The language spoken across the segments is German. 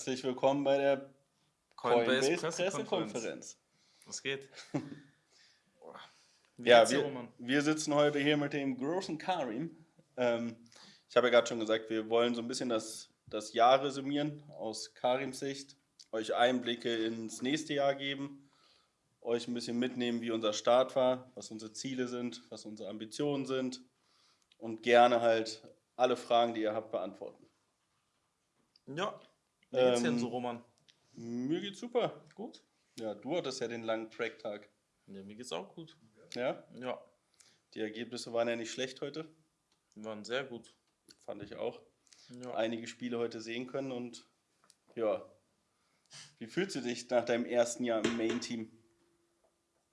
Herzlich willkommen bei der Coinbase, Coinbase Pressekonferenz. Was geht? Wie ja, wir, wir, sitzen heute hier mit dem großen Karim. Ähm, ich habe ja gerade schon gesagt, wir wollen so ein bisschen das, das Jahr resümieren aus Karims Sicht, euch Einblicke ins nächste Jahr geben, euch ein bisschen mitnehmen, wie unser Start war, was unsere Ziele sind, was unsere Ambitionen sind und gerne halt alle Fragen, die ihr habt, beantworten. Ja, wie geht's ähm, denn so, Roman? Mir geht's super. Gut. Ja, du hattest ja den langen Track-Tag. Ja, mir geht's auch gut. Ja? Ja. Die Ergebnisse waren ja nicht schlecht heute. Die waren sehr gut. Fand ich auch. Ja. Einige Spiele heute sehen können und ja. Wie fühlst du dich nach deinem ersten Jahr im Main-Team?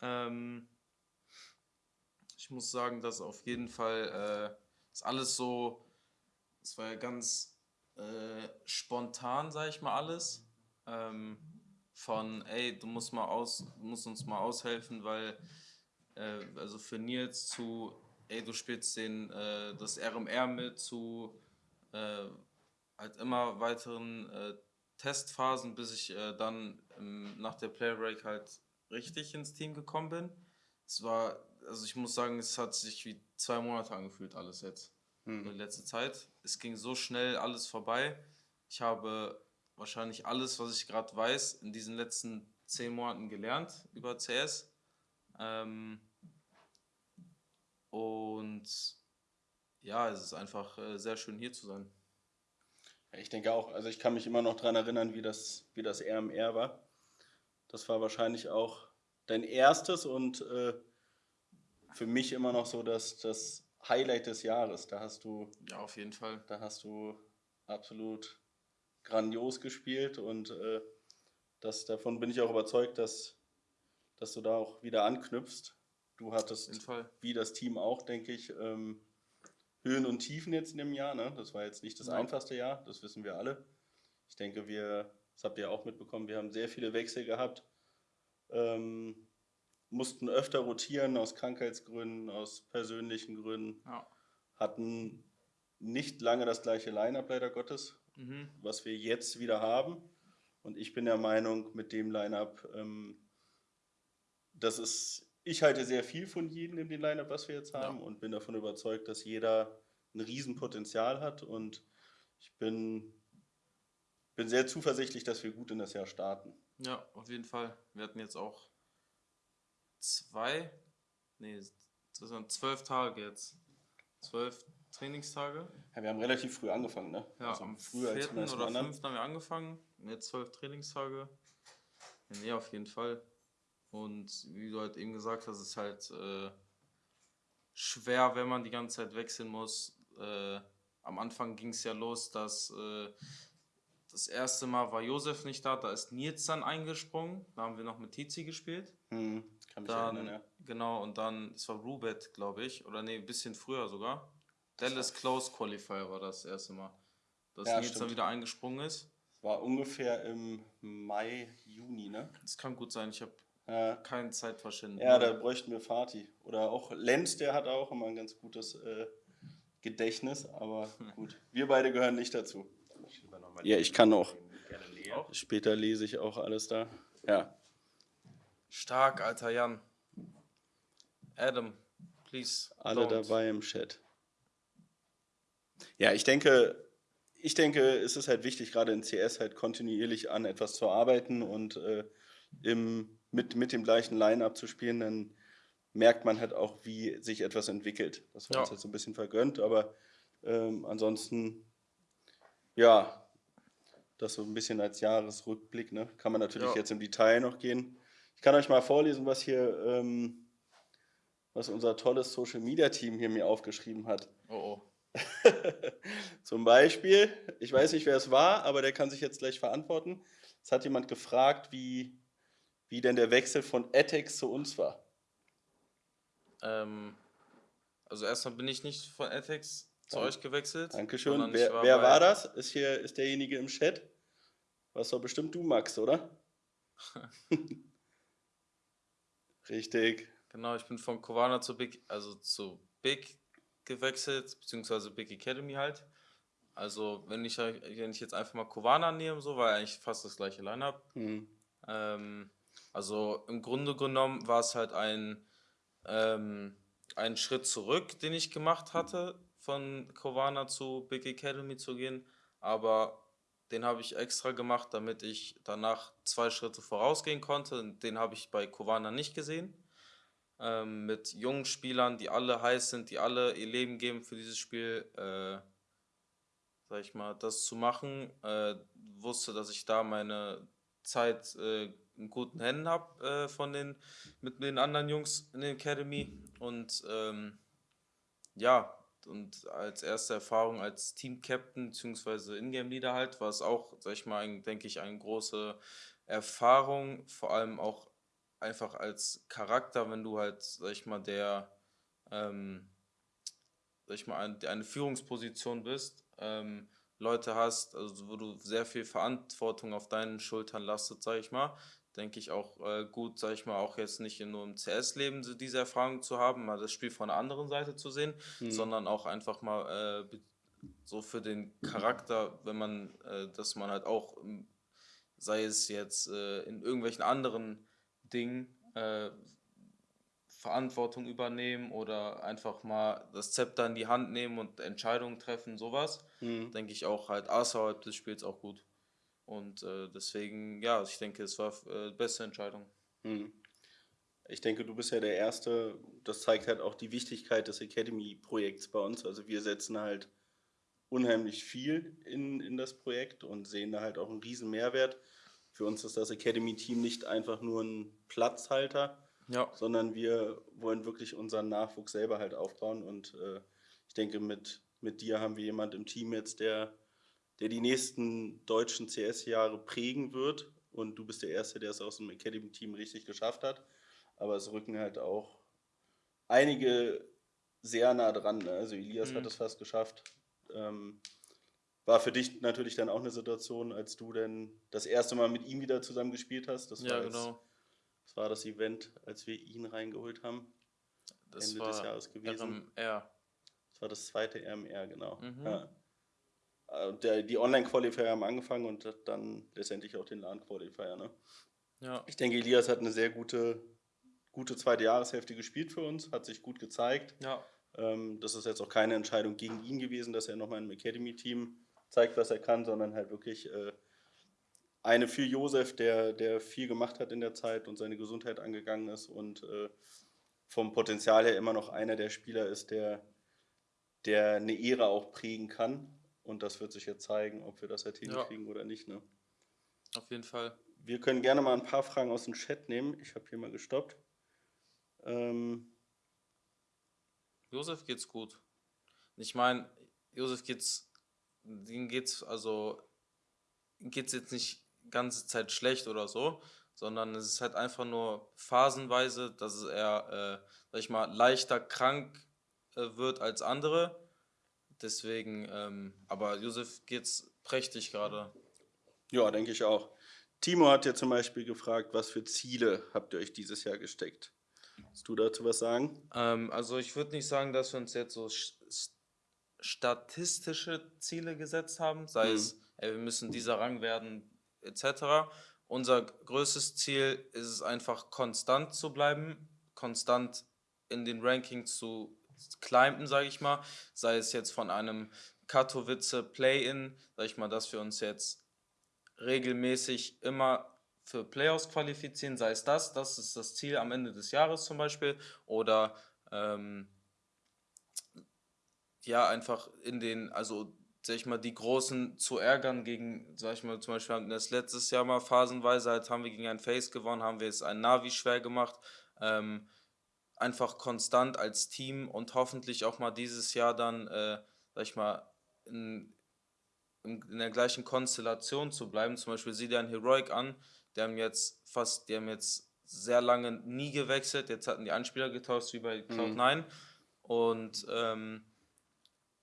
Ähm, ich muss sagen, dass auf jeden Fall äh, ist alles so, es war ja ganz äh, spontan, sag ich mal, alles. Ähm, von, ey, du musst mal aus, musst uns mal aushelfen, weil, äh, also für Nils zu, ey, du spielst den, äh, das RMR mit, zu äh, halt immer weiteren äh, Testphasen, bis ich dann ähm, nach der Player Break halt richtig ins Team gekommen bin. Es war, also ich muss sagen, es hat sich wie zwei Monate angefühlt, alles jetzt hm. in letzter Zeit. Es ging so schnell alles vorbei. Ich habe wahrscheinlich alles, was ich gerade weiß, in diesen letzten zehn Monaten gelernt über CS. Ähm und ja, es ist einfach äh, sehr schön hier zu sein. Ich denke auch, also ich kann mich immer noch daran erinnern, wie das, wie das RMR war. Das war wahrscheinlich auch dein erstes und äh, für mich immer noch so dass das Highlight des Jahres. Da hast du. Ja, auf jeden Fall. Da hast du absolut grandios gespielt und äh, das, davon bin ich auch überzeugt, dass, dass du da auch wieder anknüpfst. Du hattest, wie das Team auch, denke ich, ähm, Höhen und Tiefen jetzt in dem Jahr. Ne? Das war jetzt nicht das ja. einfachste Jahr, das wissen wir alle. Ich denke, wir, das habt ihr auch mitbekommen, wir haben sehr viele Wechsel gehabt. Ähm, mussten öfter rotieren aus Krankheitsgründen, aus persönlichen Gründen. Ja. Hatten nicht lange das gleiche Line-up, leider Gottes, mhm. was wir jetzt wieder haben. Und ich bin der Meinung, mit dem Line-up, ähm, das ist, ich halte sehr viel von jedem in dem Line-up, was wir jetzt haben, ja. und bin davon überzeugt, dass jeder ein Riesenpotenzial hat. Und ich bin, bin sehr zuversichtlich, dass wir gut in das Jahr starten. Ja, auf jeden Fall. Wir hatten jetzt auch zwei, nee, das waren zwölf Tage jetzt. Zwölf Trainingstage. Ja, wir haben relativ früh angefangen, ne? Ja, also am früher vierten als oder fünften haben wir angefangen. Jetzt zwölf Trainingstage. Ja, nee, auf jeden Fall. Und wie du halt eben gesagt hast, ist halt äh, schwer, wenn man die ganze Zeit wechseln muss. Äh, am Anfang ging es ja los, dass äh, das erste Mal war Josef nicht da, da ist Nils dann eingesprungen. Da haben wir noch mit Tizi gespielt. Hm, kann mich dann, erinnern, ja. Genau, und dann, es war Rubet, glaube ich. Oder nee, ein bisschen früher sogar. Dallas Close Qualifier war das erste Mal. Dass ja, Nils stimmt. dann wieder eingesprungen ist. War ungefähr im Mai, Juni, ne? Das kann gut sein, ich habe ja. kein Zeitverständnis. Ja, da bräuchten wir Fatih. Oder auch Lenz, der hat auch immer ein ganz gutes äh, Gedächtnis, aber gut. Wir beide gehören nicht dazu. Ja, ich kann auch. Später lese ich auch alles da. Ja. Stark, alter Jan. Adam, please. Alle don't. dabei im Chat. Ja, ich denke, ich denke, es ist halt wichtig, gerade in CS halt kontinuierlich an etwas zu arbeiten und äh, im, mit, mit dem gleichen Line-Up zu spielen, dann merkt man halt auch, wie sich etwas entwickelt. Das war ja. uns jetzt so ein bisschen vergönnt, aber ähm, ansonsten, ja, das so ein bisschen als Jahresrückblick. Ne? Kann man natürlich ja. jetzt im Detail noch gehen. Ich kann euch mal vorlesen, was hier, ähm, was unser tolles Social Media Team hier mir aufgeschrieben hat. Oh oh. Zum Beispiel, ich weiß nicht, wer es war, aber der kann sich jetzt gleich verantworten. Es hat jemand gefragt, wie, wie denn der Wechsel von Etex zu uns war. Ähm, also erstmal bin ich nicht von Etex zu euch gewechselt. Dankeschön. Wer, war, wer war das? Ist hier ist derjenige im Chat? Was doch bestimmt du, Max, oder? Richtig. Genau, ich bin von Kovana zu Big, also zu Big gewechselt, beziehungsweise Big Academy halt. Also wenn ich, wenn ich jetzt einfach mal Kovana nehme, so war eigentlich fast das gleiche Line-Up. Mhm. Ähm, also im Grunde genommen war es halt ein, ähm, ein Schritt zurück, den ich gemacht hatte, von Kovana zu Big Academy zu gehen. Aber den habe ich extra gemacht, damit ich danach zwei Schritte vorausgehen konnte. Den habe ich bei Kovana nicht gesehen. Ähm, mit jungen Spielern, die alle heiß sind, die alle ihr Leben geben für dieses Spiel, äh, sag ich mal, das zu machen. Äh, wusste, dass ich da meine Zeit äh, in guten Händen habe äh, von den mit den anderen Jungs in der Academy und ähm, ja und als erste Erfahrung als Team-Captain bzw. Ingame-Leader halt war es auch, sag ich mal, ein, denke ich, eine große Erfahrung, vor allem auch einfach als Charakter, wenn du halt, sag ich mal, der, ähm, sag ich mal, eine, eine Führungsposition bist, ähm, Leute hast, also wo du sehr viel Verantwortung auf deinen Schultern lastet, sag ich mal, denke ich auch äh, gut, sag ich mal, auch jetzt nicht nur im CS-Leben so diese Erfahrung zu haben, mal das Spiel von der anderen Seite zu sehen, mhm. sondern auch einfach mal äh, so für den Charakter, wenn man, äh, dass man halt auch, sei es jetzt äh, in irgendwelchen anderen Dingen, äh, Verantwortung übernehmen oder einfach mal das Zepter in die Hand nehmen und Entscheidungen treffen, sowas, mhm. denke ich auch halt außerhalb des Spiels auch gut. Und äh, deswegen, ja, ich denke, es war äh, die beste Entscheidung. Mhm. Ich denke, du bist ja der Erste. Das zeigt halt auch die Wichtigkeit des Academy-Projekts bei uns. Also wir setzen halt unheimlich viel in, in das Projekt und sehen da halt auch einen riesen Mehrwert. Für uns ist das Academy-Team nicht einfach nur ein Platzhalter, ja. sondern wir wollen wirklich unseren Nachwuchs selber halt aufbauen. Und äh, ich denke, mit, mit dir haben wir jemand im Team jetzt, der der die nächsten deutschen CS-Jahre prägen wird. Und du bist der Erste, der es aus dem Academy-Team richtig geschafft hat. Aber es rücken halt auch einige sehr nah dran. Ne? Also Elias mhm. hat es fast geschafft. Ähm, war für dich natürlich dann auch eine Situation, als du denn das erste Mal mit ihm wieder zusammen gespielt hast. Das ja, genau. das war das Event, als wir ihn reingeholt haben. Das Ende des Jahres gewesen. RMR. Das war das zweite RMR, genau. Mhm. Ja. Äh, der, die Online-Qualifier haben angefangen und dann letztendlich auch den LAN-Qualifier. Ne? Ja. Ich denke, Elias hat eine sehr gute, gute zweite Jahreshälfte gespielt für uns, hat sich gut gezeigt. Ja. Ähm, das ist jetzt auch keine Entscheidung gegen ihn gewesen, dass er nochmal im Academy-Team zeigt, was er kann, sondern halt wirklich äh, eine für Josef, der, der viel gemacht hat in der Zeit und seine Gesundheit angegangen ist und äh, vom Potenzial her immer noch einer der Spieler ist, der, der eine Ära auch prägen kann und das wird sich jetzt zeigen, ob wir das halt hinkriegen ja. oder nicht. Ne? Auf jeden Fall. Wir können gerne mal ein paar Fragen aus dem Chat nehmen. Ich habe hier mal gestoppt. Ähm Josef geht's gut. Ich meine, Josef geht's, ihm geht's, also geht's jetzt nicht ganze Zeit schlecht oder so, sondern es ist halt einfach nur phasenweise, dass er, äh, sag ich mal, leichter krank äh, wird als andere Deswegen, ähm, aber Josef geht's prächtig gerade. Ja, denke ich auch. Timo hat ja zum Beispiel gefragt, was für Ziele habt ihr euch dieses Jahr gesteckt? Willst du dazu was sagen? Ähm, also ich würde nicht sagen, dass wir uns jetzt so statistische Ziele gesetzt haben, sei mhm. es, ey, wir müssen dieser Rang werden, etc. Unser größtes Ziel ist es einfach, konstant zu bleiben, konstant in den Rankings zu climben, sage ich mal. Sei es jetzt von einem Katowice Play-In, sage ich mal, dass wir uns jetzt regelmäßig immer für Playoffs qualifizieren, sei es das, das ist das Ziel am Ende des Jahres zum Beispiel, oder ähm, ja, einfach in den, also sag ich mal, die Großen zu ärgern gegen, sag ich mal, zum Beispiel haben wir das letztes Jahr mal phasenweise, halt haben wir gegen ein Face gewonnen, haben wir es ein Navi schwer gemacht. Ähm, einfach konstant als Team und hoffentlich auch mal dieses Jahr dann, äh, sag ich mal, in, in, in, der gleichen Konstellation zu bleiben. Zum Beispiel sieh dir ein Heroic an, die haben jetzt fast, die haben jetzt sehr lange nie gewechselt. Jetzt hatten die Anspieler getauscht wie bei Cloud9. Mhm. Und ähm,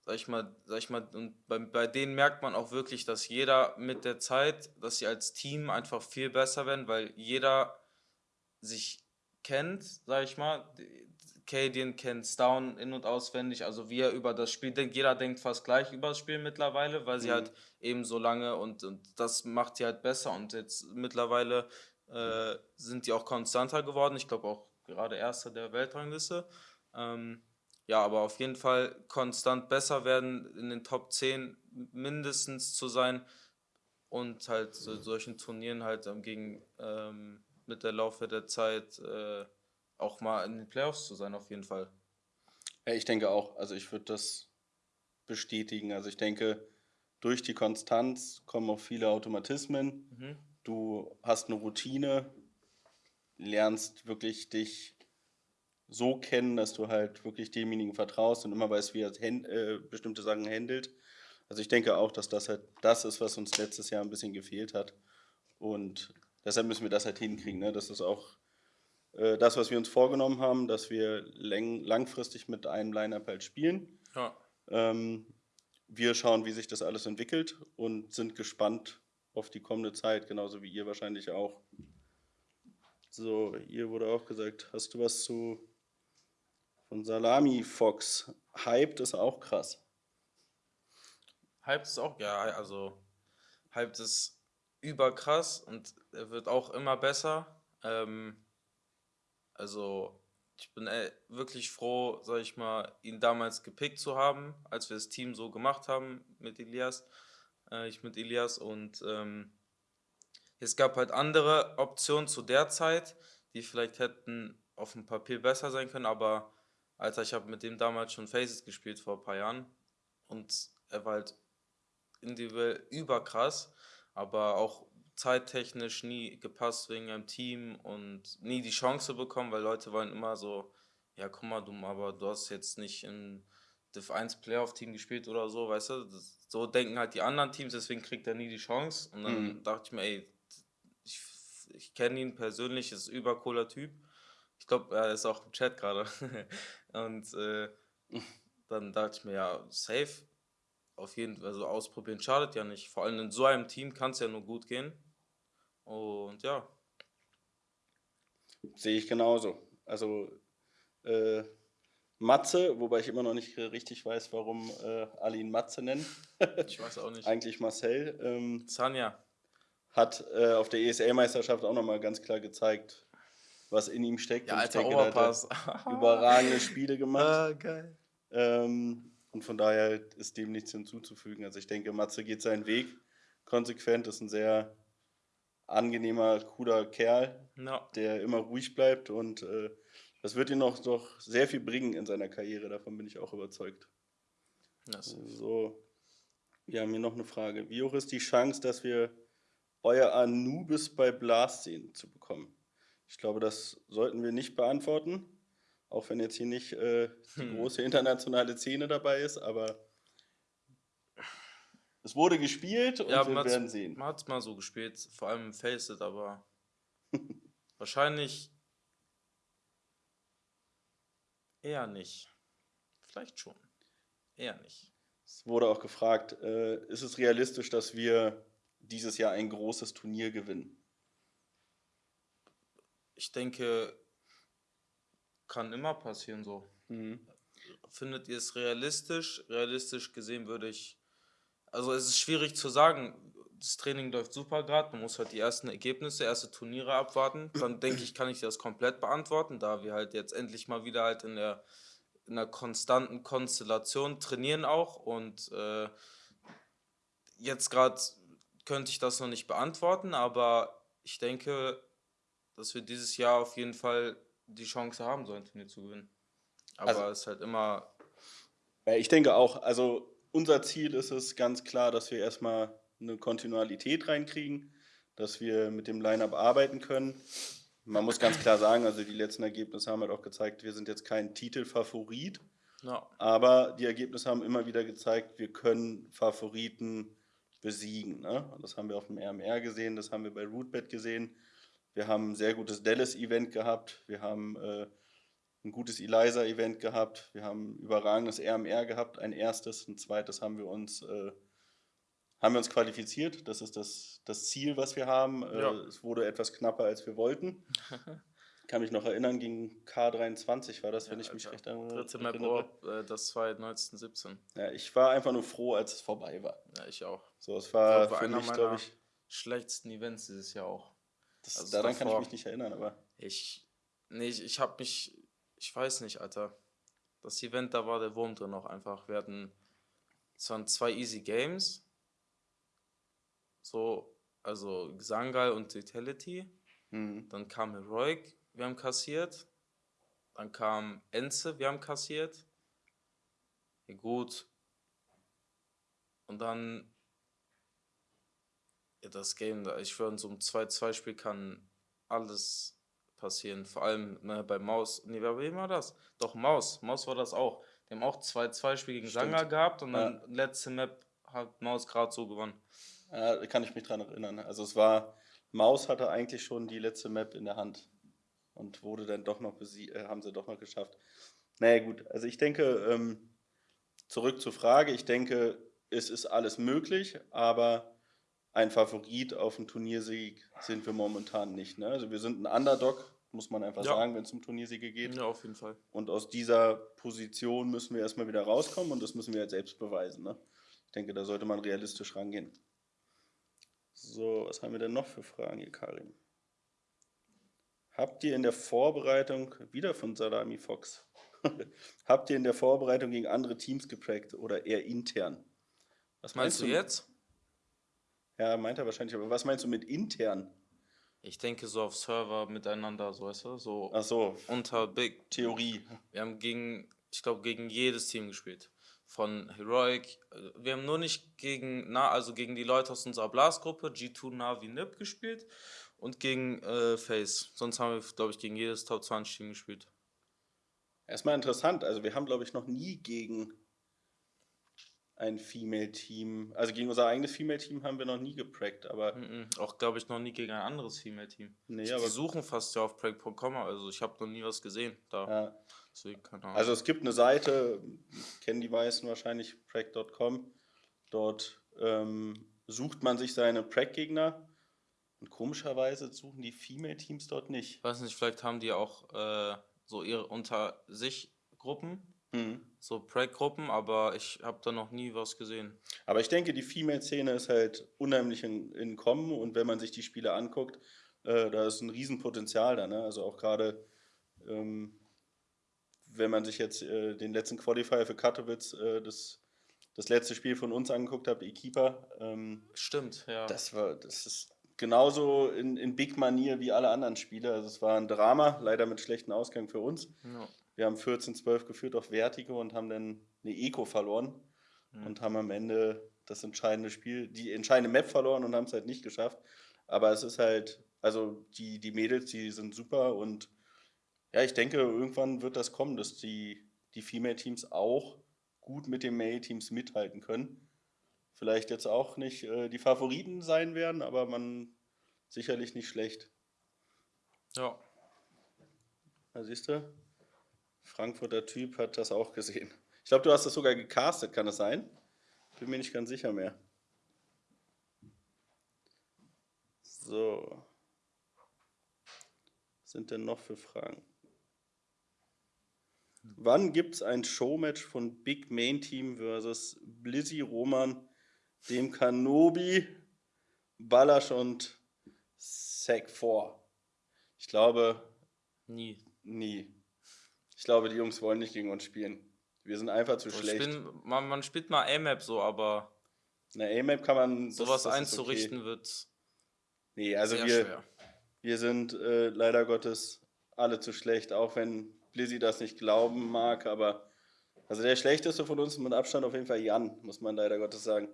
sag ich mal, sag ich mal, und bei, bei denen merkt man auch wirklich, dass jeder mit der Zeit, dass sie als Team einfach viel besser werden, weil jeder sich kennt, sag ich mal, Cadian kennt Down in- und auswendig, also wie er über das Spiel denkt. Jeder denkt fast gleich über das Spiel mittlerweile, weil sie mhm. halt eben so lange und, und das macht sie halt besser. Und jetzt mittlerweile äh, sind die auch konstanter geworden. Ich glaube auch gerade Erster der Weltrangliste. Ähm, ja, aber auf jeden Fall konstant besser werden, in den Top 10 mindestens zu sein und halt so, solchen Turnieren halt ähm, gegen ähm, mit der Laufe der Zeit äh, auch mal in den Playoffs zu sein, auf jeden Fall. Ja, ich denke auch. Also ich würde das bestätigen. Also ich denke, durch die Konstanz kommen auch viele Automatismen. Mhm. Du hast eine Routine, lernst wirklich dich so kennen, dass du halt wirklich demjenigen vertraust und immer weißt, wie er äh, bestimmte Sachen handelt. Also ich denke auch, dass das halt das ist, was uns letztes Jahr ein bisschen gefehlt hat. Und deshalb müssen wir das halt hinkriegen. Ne? Das ist auch äh, das, was wir uns vorgenommen haben, dass wir lang langfristig mit einem Line-Up halt spielen. Ja. Ähm, wir schauen, wie sich das alles entwickelt und sind gespannt auf die kommende Zeit, genauso wie ihr wahrscheinlich auch. So, ihr wurde auch gesagt, hast du was zu von Salami Fox? Hyped ist auch krass. Hyped ist auch, ja, also Hyped ist überkrass und er wird auch immer besser. Ähm, also ich bin ey, wirklich froh, sag ich mal, ihn damals gepickt zu haben, als wir das Team so gemacht haben mit Elias, äh, ich mit Elias und ähm, es gab halt andere Optionen zu der Zeit, die vielleicht hätten auf dem Papier besser sein können, aber Alter, ich habe mit dem damals schon Faces gespielt vor ein paar Jahren und er war halt individuell überkrass, aber auch zeittechnisch nie gepasst wegen einem Team und nie die Chance bekommen, weil Leute wollen immer so, ja, guck mal, du, aber du hast jetzt nicht im Div 1 Playoff-Team gespielt oder so, weißt du? Das, so denken halt die anderen Teams, deswegen kriegt er nie die Chance. Und dann mhm. dachte ich mir, ey, ich, ich kenne ihn persönlich, ist ein übercooler Typ. Ich glaube, er ist auch im Chat gerade. und äh, dann dachte ich mir, ja, safe. Auf jeden Fall, also ausprobieren schadet ja nicht. Vor allem in so einem Team kann es ja nur gut gehen. Und ja. Sehe ich genauso. Also äh, Matze, wobei ich immer noch nicht richtig weiß, warum äh, alle ihn Matze nennen. ich weiß auch nicht. Eigentlich Marcel. Ähm, Sanja. Hat äh, auf der ESL-Meisterschaft auch nochmal ganz klar gezeigt, was in ihm steckt. Ja, und ich denke, Overpass. hat überragende Spiele gemacht. Ah, geil. Ähm, und von daher ist dem nichts hinzuzufügen. Also ich denke, Matze geht seinen Weg konsequent, ist ein sehr angenehmer, cooler Kerl, no. der immer ruhig bleibt und äh, das wird ihm noch doch sehr viel bringen in seiner Karriere, davon bin ich auch überzeugt. Das so, wir haben hier noch eine Frage. Wie hoch ist die Chance, dass wir euer Anubis bei Blast sehen zu bekommen? Ich glaube, das sollten wir nicht beantworten, auch wenn jetzt hier nicht äh, die hm. große internationale Szene dabei ist, aber es wurde gespielt und ja, wir werden sehen. Man hat es mal so gespielt, vor allem im Faceit, aber wahrscheinlich eher nicht. Vielleicht schon. Eher nicht. Es wurde auch gefragt, äh, ist es realistisch, dass wir dieses Jahr ein großes Turnier gewinnen? Ich denke, kann immer passieren so. Mhm. Findet ihr es realistisch? Realistisch gesehen würde ich also es ist schwierig zu sagen. Das Training läuft super gerade. Man muss halt die ersten Ergebnisse, erste Turniere abwarten. Dann denke ich, kann ich das komplett beantworten, da wir halt jetzt endlich mal wieder halt in der in einer konstanten Konstellation trainieren auch und äh, jetzt gerade könnte ich das noch nicht beantworten, aber ich denke, dass wir dieses Jahr auf jeden Fall die Chance haben, so ein Turnier zu gewinnen. Aber also, es ist halt immer. Ja, ich denke auch. Also unser Ziel ist es ganz klar, dass wir erstmal eine Kontinuität reinkriegen, dass wir mit dem Line-Up arbeiten können. Man muss ganz klar sagen, also die letzten Ergebnisse haben halt auch gezeigt, wir sind jetzt kein Titelfavorit. No. Aber die Ergebnisse haben immer wieder gezeigt, wir können Favoriten besiegen. Ne? Das haben wir auf dem RMR gesehen, das haben wir bei Rootbet gesehen. Wir haben ein sehr gutes Dallas-Event gehabt. Wir haben äh, ein gutes Eliza-Event gehabt, wir haben überragendes RMR gehabt, ein erstes, ein zweites haben wir uns, äh, haben wir uns qualifiziert. Das ist das, das Ziel, was wir haben. Äh, ja. Es wurde etwas knapper, als wir wollten. kann mich noch erinnern, gegen K23 war das, ja, wenn ich mich recht erinnere. Dritte Map Orb, äh, das war 1917. Ja, ich war einfach nur froh, als es vorbei war. Ja, ich auch. So, es war, ich glaub, war für mich, glaube ich. Schlechtesten Events dieses Jahr auch. Das, also daran davor, kann ich mich nicht erinnern, aber. Ich. Nee, ich, ich habe mich. Ich weiß nicht, Alter. Das Event, da war der Wurm drin auch einfach. Wir hatten. Es waren zwei Easy Games. So, also Sangal und Vitality. Mhm. Dann kam Heroic, wir haben kassiert. Dann kam Enze, wir haben kassiert. Ja, gut. Und dann ja, das Game, ich würde in so einem 2-2-Spiel kann alles passieren. Vor allem ne, bei Maus. Nee, wer war das? Doch, Maus. Maus war das auch. Die haben auch 2-2-Spiel gegen Stimmt. Sanga gehabt und dann ja. letzte Map hat Maus gerade so gewonnen. Ja, da kann ich mich dran erinnern. Also es war, Maus hatte eigentlich schon die letzte Map in der Hand und wurde dann doch noch äh, haben sie doch noch geschafft. Naja gut, also ich denke, ähm, zurück zur Frage, ich denke, es ist alles möglich, aber ein Favorit auf einen Turniersieg sind wir momentan nicht. Ne? Also wir sind ein Underdog, muss man einfach ja. sagen, wenn es um Turniersiege geht. Ja, auf jeden Fall. Und aus dieser Position müssen wir erstmal wieder rauskommen und das müssen wir jetzt selbst beweisen. Ne? Ich denke, da sollte man realistisch rangehen. So, was haben wir denn noch für Fragen hier, Karim? Habt ihr in der Vorbereitung, wieder von Salami Fox, habt ihr in der Vorbereitung gegen andere Teams geprägt oder eher intern? Was meinst, meinst du jetzt? Ja, meint er wahrscheinlich, aber was meinst du mit intern? Ich denke so auf Server miteinander, so weißt du, so, Ach so unter Big. Theorie. Wir haben gegen, ich glaube, gegen jedes Team gespielt. Von Heroic, wir haben nur nicht gegen, na, also gegen die Leute aus unserer Blastgruppe, G2, Navi, Nip gespielt und gegen äh, Face. Sonst haben wir, glaube ich, gegen jedes Top 20 Team gespielt. Erstmal interessant, also wir haben, glaube ich, noch nie gegen ein Female-Team, also gegen unser eigenes Female-Team haben wir noch nie geprackt, aber. Mm -mm, auch, glaube ich, noch nie gegen ein anderes Female-Team. Nee, aber. Die suchen fast ja auf prack.com, also ich habe noch nie was gesehen da. Ja. Deswegen. Also es gibt eine Seite, kennen die meisten wahrscheinlich, prack.com. Dort ähm, sucht man sich seine Prack-Gegner und komischerweise suchen die Female-Teams dort nicht. Ich weiß nicht, vielleicht haben die auch äh, so ihre unter sich Gruppen, mhm. so Prag-Gruppen, aber ich habe da noch nie was gesehen. Aber ich denke, die Female-Szene ist halt unheimlich in, in Kommen und wenn man sich die Spiele anguckt, äh, da ist ein Riesenpotenzial da. Ne? Also auch gerade, ähm, wenn man sich jetzt äh, den letzten Qualifier für Katowice, äh, das, das letzte Spiel von uns angeguckt hat, E-Keeper. Ähm, Stimmt, ja. Das war, das ist genauso in, in Big-Manier wie alle anderen Spiele. Also es war ein Drama, leider mit schlechten Ausgang für uns. Ja. Wir haben 14-12 geführt auf Vertigo und haben dann eine Eco verloren mhm. und haben am Ende das entscheidende Spiel, die entscheidende Map verloren und haben es halt nicht geschafft. Aber es ist halt, also die, die Mädels, die sind super und ja, ich denke, irgendwann wird das kommen, dass die, die Female-Teams auch gut mit den Male-Teams mithalten können vielleicht jetzt auch nicht äh, die Favoriten sein werden, aber man sicherlich nicht schlecht. Ja. Da siehst du, Frankfurter Typ hat das auch gesehen. Ich glaube, du hast das sogar gecastet, kann das sein? Bin mir nicht ganz sicher mehr. So. Was sind denn noch für Fragen? Wann gibt es ein Showmatch von Big Main Team versus Blizzy Roman dem Kanobi, Ballasch und Sack 4. Ich glaube. Nie. Nie. Ich glaube, die Jungs wollen nicht gegen uns spielen. Wir sind einfach zu so, schlecht. Spielen, man, man, spielt mal A-Map so, aber. Na, A-Map kann man. Sowas das einzurichten okay. wird. Nee, also wir, wir sind äh, leider Gottes alle zu schlecht, auch wenn Blizzy das nicht glauben mag, aber. Also der schlechteste von uns mit Abstand auf jeden Fall Jan, muss man leider Gottes sagen.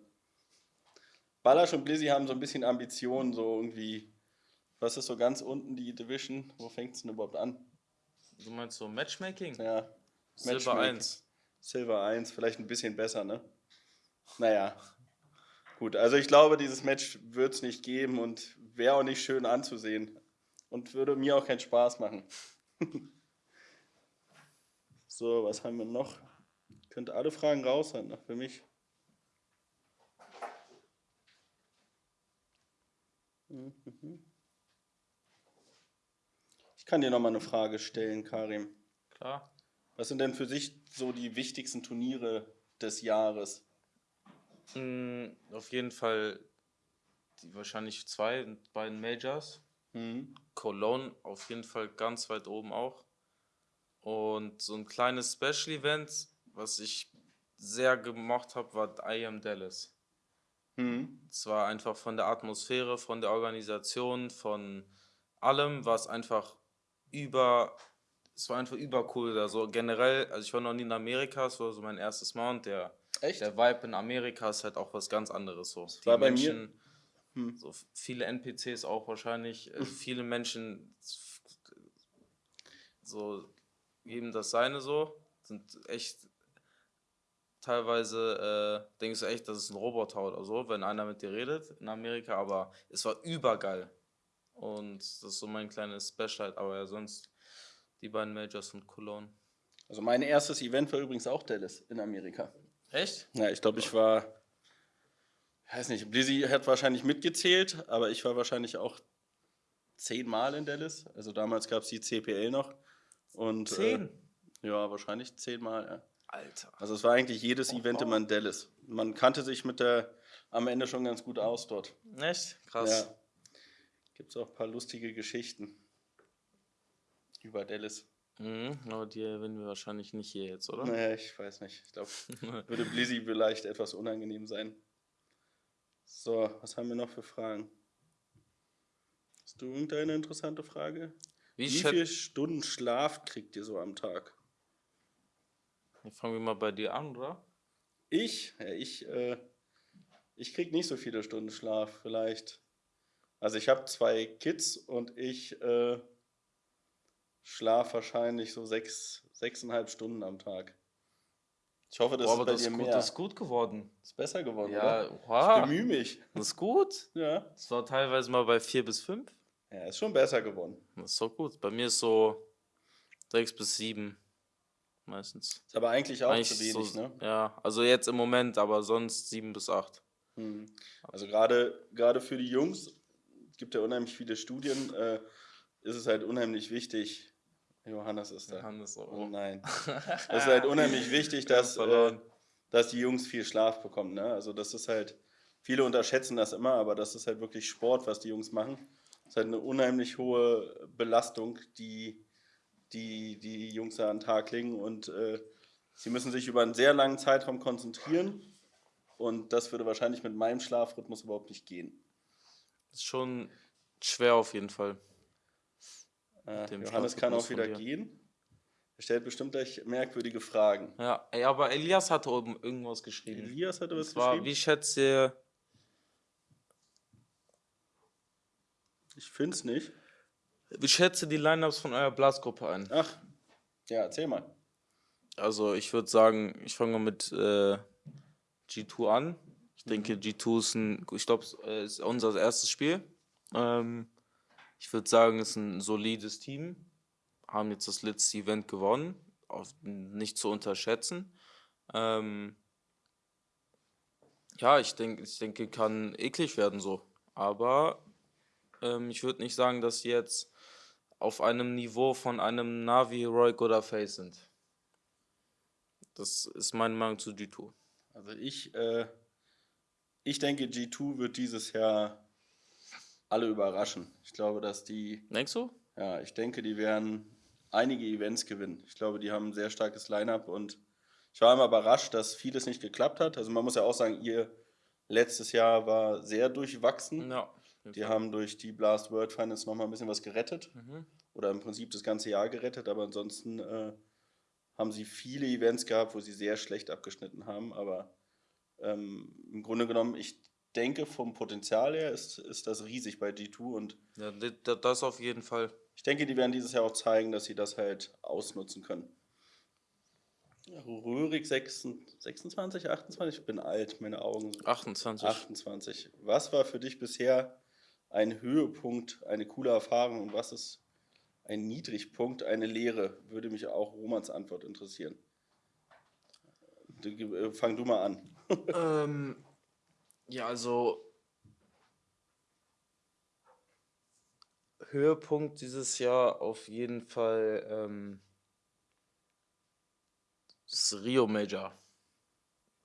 Ballasch und Blizzy haben so ein bisschen Ambitionen, so irgendwie. Was ist so ganz unten die Division? Wo fängt es denn überhaupt an? Du meinst so Matchmaking? Ja. Silver 1. Silver 1, vielleicht ein bisschen besser, ne? Naja. Gut, also ich glaube, dieses Match wird es nicht geben und wäre auch nicht schön anzusehen. Und würde mir auch keinen Spaß machen. so, was haben wir noch? Könnt alle Fragen raus sein, für mich. Ich kann dir nochmal eine Frage stellen, Karim. Klar. Was sind denn für sich so die wichtigsten Turniere des Jahres? Mm, auf jeden Fall die wahrscheinlich zwei, beiden Majors. Mhm. Cologne auf jeden Fall ganz weit oben auch. Und so ein kleines Special Event, was ich sehr gemocht habe, war I Am Dallas. Mhm. Es war einfach von der Atmosphäre, von der Organisation, von allem, was einfach über, es war einfach übercool. Also generell, also ich war noch nie in Amerika, es war so mein erstes Mal und der, Echt? der Vibe in Amerika ist halt auch was ganz anderes so. Das Die Menschen, hm. so viele NPCs auch wahrscheinlich, äh, viele Menschen so geben das seine so, sind echt teilweise äh, denkst du echt, das ist ein Roboter oder so, wenn einer mit dir redet in Amerika, aber es war übergeil. Und das ist so mein kleines Special, aber ja, sonst die beiden Majors und Cologne. Also mein erstes Event war übrigens auch Dallas in Amerika. Echt? Ja, ich glaube, ich war, ich weiß nicht, Blizzy hat wahrscheinlich mitgezählt, aber ich war wahrscheinlich auch zehnmal in Dallas. Also damals gab es die CPL noch. Und, Zehn? Äh, ja, wahrscheinlich zehnmal, ja. Alter. Also es war eigentlich jedes oh, Event immer in Dallas. Man kannte sich mit der am Ende schon ganz gut aus dort. Echt? Krass. Ja. Gibt es auch ein paar lustige Geschichten über Dallas. Mhm, aber die erwähnen wir wahrscheinlich nicht hier jetzt, oder? Naja, ich weiß nicht. Ich glaube, würde Blizzy vielleicht etwas unangenehm sein. So, was haben wir noch für Fragen? Hast du irgendeine interessante Frage? Wie, Wie viele Stunden Schlaf kriegt ihr so am Tag? Dann fangen wir mal bei dir an, oder? Ich? Ja, ich, äh, ich krieg nicht so viele Stunden Schlaf, vielleicht. Also ich habe zwei Kids und ich äh, schlafe wahrscheinlich so sechs, sechseinhalb Stunden am Tag. Ich hoffe, das Boah, ist bei das dir ist gut, mehr. Das ist gut geworden. Ist besser geworden, ja, oder? Wow. Ich bemühe mich. Das ist gut. Ja. Das war teilweise mal bei vier bis fünf. Ja, ist schon besser geworden. Das ist so gut. Bei mir ist so sechs bis sieben meistens. Ist aber eigentlich auch eigentlich zu wenig, so, ne? Ja, also jetzt im Moment, aber sonst sieben bis acht. Hm. Also gerade gerade für die Jungs gibt ja unheimlich viele Studien, äh, ist es halt unheimlich wichtig. Johannes ist da. Johannes, oh, oh nein. es ist halt unheimlich wichtig, dass, äh, dass die Jungs viel Schlaf bekommen. Ne? Also das ist halt, viele unterschätzen das immer, aber das ist halt wirklich Sport, was die Jungs machen. Das ist halt eine unheimlich hohe Belastung, die die die Jungs da an den Tag legen und äh, sie müssen sich über einen sehr langen Zeitraum konzentrieren und das würde wahrscheinlich mit meinem Schlafrhythmus überhaupt nicht gehen. Ist schon schwer auf jeden Fall. Äh, Johannes kann auch wieder gehen. Er stellt bestimmt gleich merkwürdige Fragen. Ja, ey, aber Elias hat oben irgendwas geschrieben. Elias hatte was war, geschrieben? Wie schätzt ihr... Ich finde es nicht. Wie schätze die Lineups von eurer Blasgruppe ein? Ach, ja, erzähl mal. Also ich würde sagen, ich fange mal mit äh, G2 an. Ich denke, mhm. G2 ist ein, ich glaube, ist unser erstes Spiel. Ähm, ich würde sagen, es ist ein solides Team. Haben jetzt das letzte Event gewonnen, nicht zu unterschätzen. Ähm, ja, ich denke, ich denke, kann eklig werden so. Aber ähm, ich würde nicht sagen, dass sie jetzt auf einem Niveau von einem Navi, Roy oder Face sind. Das ist meine Meinung zu G2. Also ich, äh, ich denke, G2 wird dieses Jahr alle überraschen. Ich glaube, dass die. Denkst du? Ja, ich denke, die werden einige Events gewinnen. Ich glaube, die haben ein sehr starkes Line-up und ich war immer überrascht, dass vieles nicht geklappt hat. Also man muss ja auch sagen, ihr letztes Jahr war sehr durchwachsen. Ja. Die haben durch die Blast World Finals nochmal ein bisschen was gerettet. Mhm. Oder im Prinzip das ganze Jahr gerettet, aber ansonsten äh, haben sie viele Events gehabt, wo sie sehr schlecht abgeschnitten haben. Aber ähm, im Grunde genommen, ich denke, vom Potenzial her ist, ist das riesig bei G2 und ja, das auf jeden Fall. Ich denke, die werden dieses Jahr auch zeigen, dass sie das halt ausnutzen können. Röhrig 26, 28, ich bin alt, meine Augen. 28. 28. Was war für dich bisher ein Höhepunkt, eine coole Erfahrung und was ist ein Niedrigpunkt, eine Lehre? Würde mich auch Romans Antwort interessieren. Äh, fang du mal an. Ähm, ja, also Höhepunkt dieses Jahr auf jeden Fall ähm, das Rio Major.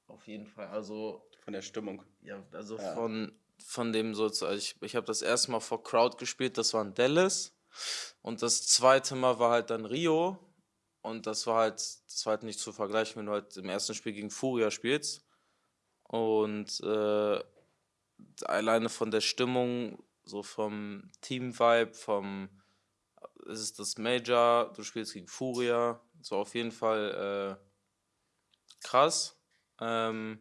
Auf jeden Fall. Also. Von der Stimmung. Ja, also ja. von, von dem so. Also ich, ich habe das erste Mal vor Crowd gespielt, das war in Dallas. Und das zweite Mal war halt dann Rio. Und das war halt, das war halt nicht zu vergleichen, wenn du halt im ersten Spiel gegen Furia spielst. Und äh, alleine von der Stimmung, so vom Team-Vibe, vom es ist das Major, du spielst gegen Furia, so auf jeden Fall äh, krass. Ähm,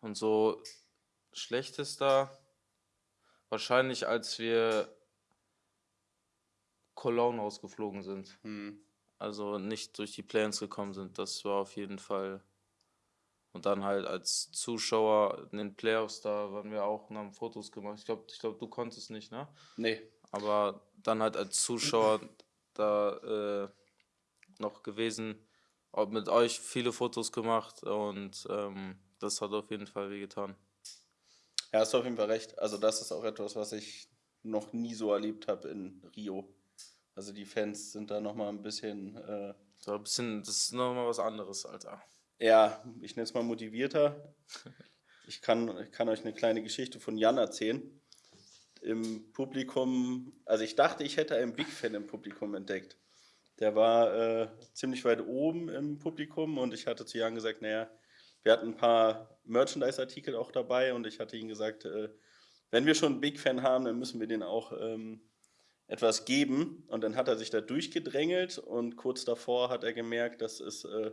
und so schlechtester, wahrscheinlich als wir Cologne ausgeflogen sind. Hm. Also nicht durch die Plans gekommen sind. Das war auf jeden Fall. Und dann halt als Zuschauer in den Playoffs, da waren wir auch und haben Fotos gemacht. Ich glaube, ich glaub, du konntest nicht, ne? Nee. Aber dann halt als Zuschauer da äh, noch gewesen, auch mit euch viele Fotos gemacht und ähm, das hat auf jeden Fall wehgetan. Ja, hast du auf jeden Fall recht. Also das ist auch etwas, was ich noch nie so erlebt habe in Rio. Also die Fans sind da nochmal ein bisschen. Äh, so ein bisschen, das ist nochmal was anderes, Alter. Ja, ich nenne es mal motivierter. Ich kann, ich kann euch eine kleine Geschichte von Jan erzählen. Im Publikum, also ich dachte, ich hätte einen Big Fan im Publikum entdeckt. Der war äh, ziemlich weit oben im Publikum und ich hatte zu Jan gesagt, naja, wir hatten ein paar Merchandise-Artikel auch dabei und ich hatte ihm gesagt, äh, wenn wir schon einen Big Fan haben, dann müssen wir den auch ähm, etwas geben. Und dann hat er sich da durchgedrängelt und kurz davor hat er gemerkt, das ist, äh,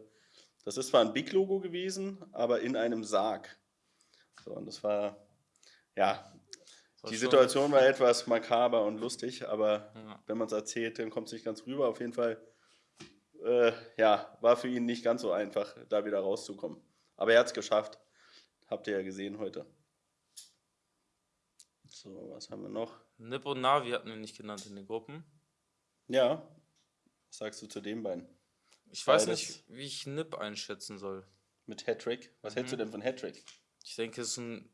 das ist zwar ein Big-Logo gewesen, aber in einem Sarg. So, und das war, ja, die Situation war etwas makaber und lustig, aber ja. wenn man es erzählt, dann kommt es nicht ganz rüber. Auf jeden Fall, äh, ja, war für ihn nicht ganz so einfach, da wieder rauszukommen. Aber er hat es geschafft. Habt ihr ja gesehen heute. So, was haben wir noch? Nip und Navi hatten wir nicht genannt in den Gruppen. Ja. Was sagst du zu den beiden? Ich weiß nicht, wie ich Nip einschätzen soll. Mit Hattrick? Was mhm. hältst du denn von Hattrick? Ich denke, es ist ein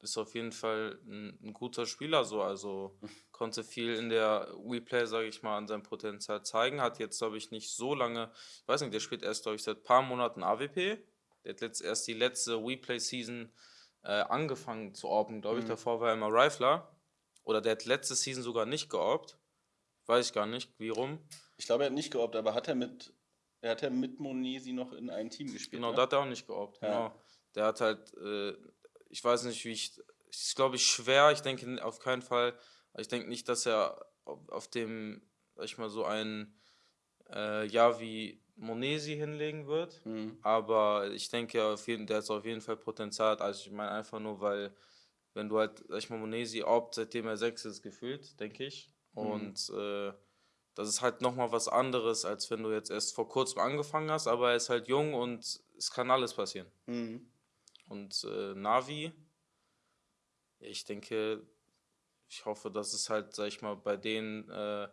ist auf jeden Fall ein, ein, guter Spieler so, also konnte viel in der WePlay, sage ich mal, an seinem Potenzial zeigen, hat jetzt, glaube ich, nicht so lange, ich weiß nicht, der spielt erst, glaube ich, seit ein paar Monaten AWP, der hat letzt, erst die letzte WePlay-Season äh, angefangen zu orben, glaube ich. Mhm. Davor war er immer Rifler. Oder der hat letzte Season sogar nicht georbt. Weiß ich gar nicht, wie rum. Ich glaube, er hat nicht georbt, aber hat er mit, er hat ja mit Monesi noch in einem Team gespielt. Genau, ne? da hat er auch nicht georbt. Ja. Genau. Der hat halt, äh, ich weiß nicht, wie ich, ist glaube ich schwer. Ich denke auf keinen Fall, ich denke nicht, dass er auf dem, sag ich mal, so ein äh, Jahr wie Monesi hinlegen wird. Mhm. Aber ich denke, auf jeden, der hat auf jeden Fall Potenzial. Also ich meine einfach nur, weil wenn du halt, sag ich mal, Monesi opt, seitdem er sechs ist, gefühlt, denke ich. Mhm. Und äh, das ist halt nochmal was anderes, als wenn du jetzt erst vor kurzem angefangen hast, aber er ist halt jung und es kann alles passieren. Mhm. Und äh, Navi, ich denke, ich hoffe, dass es halt, sag ich mal, bei denen äh,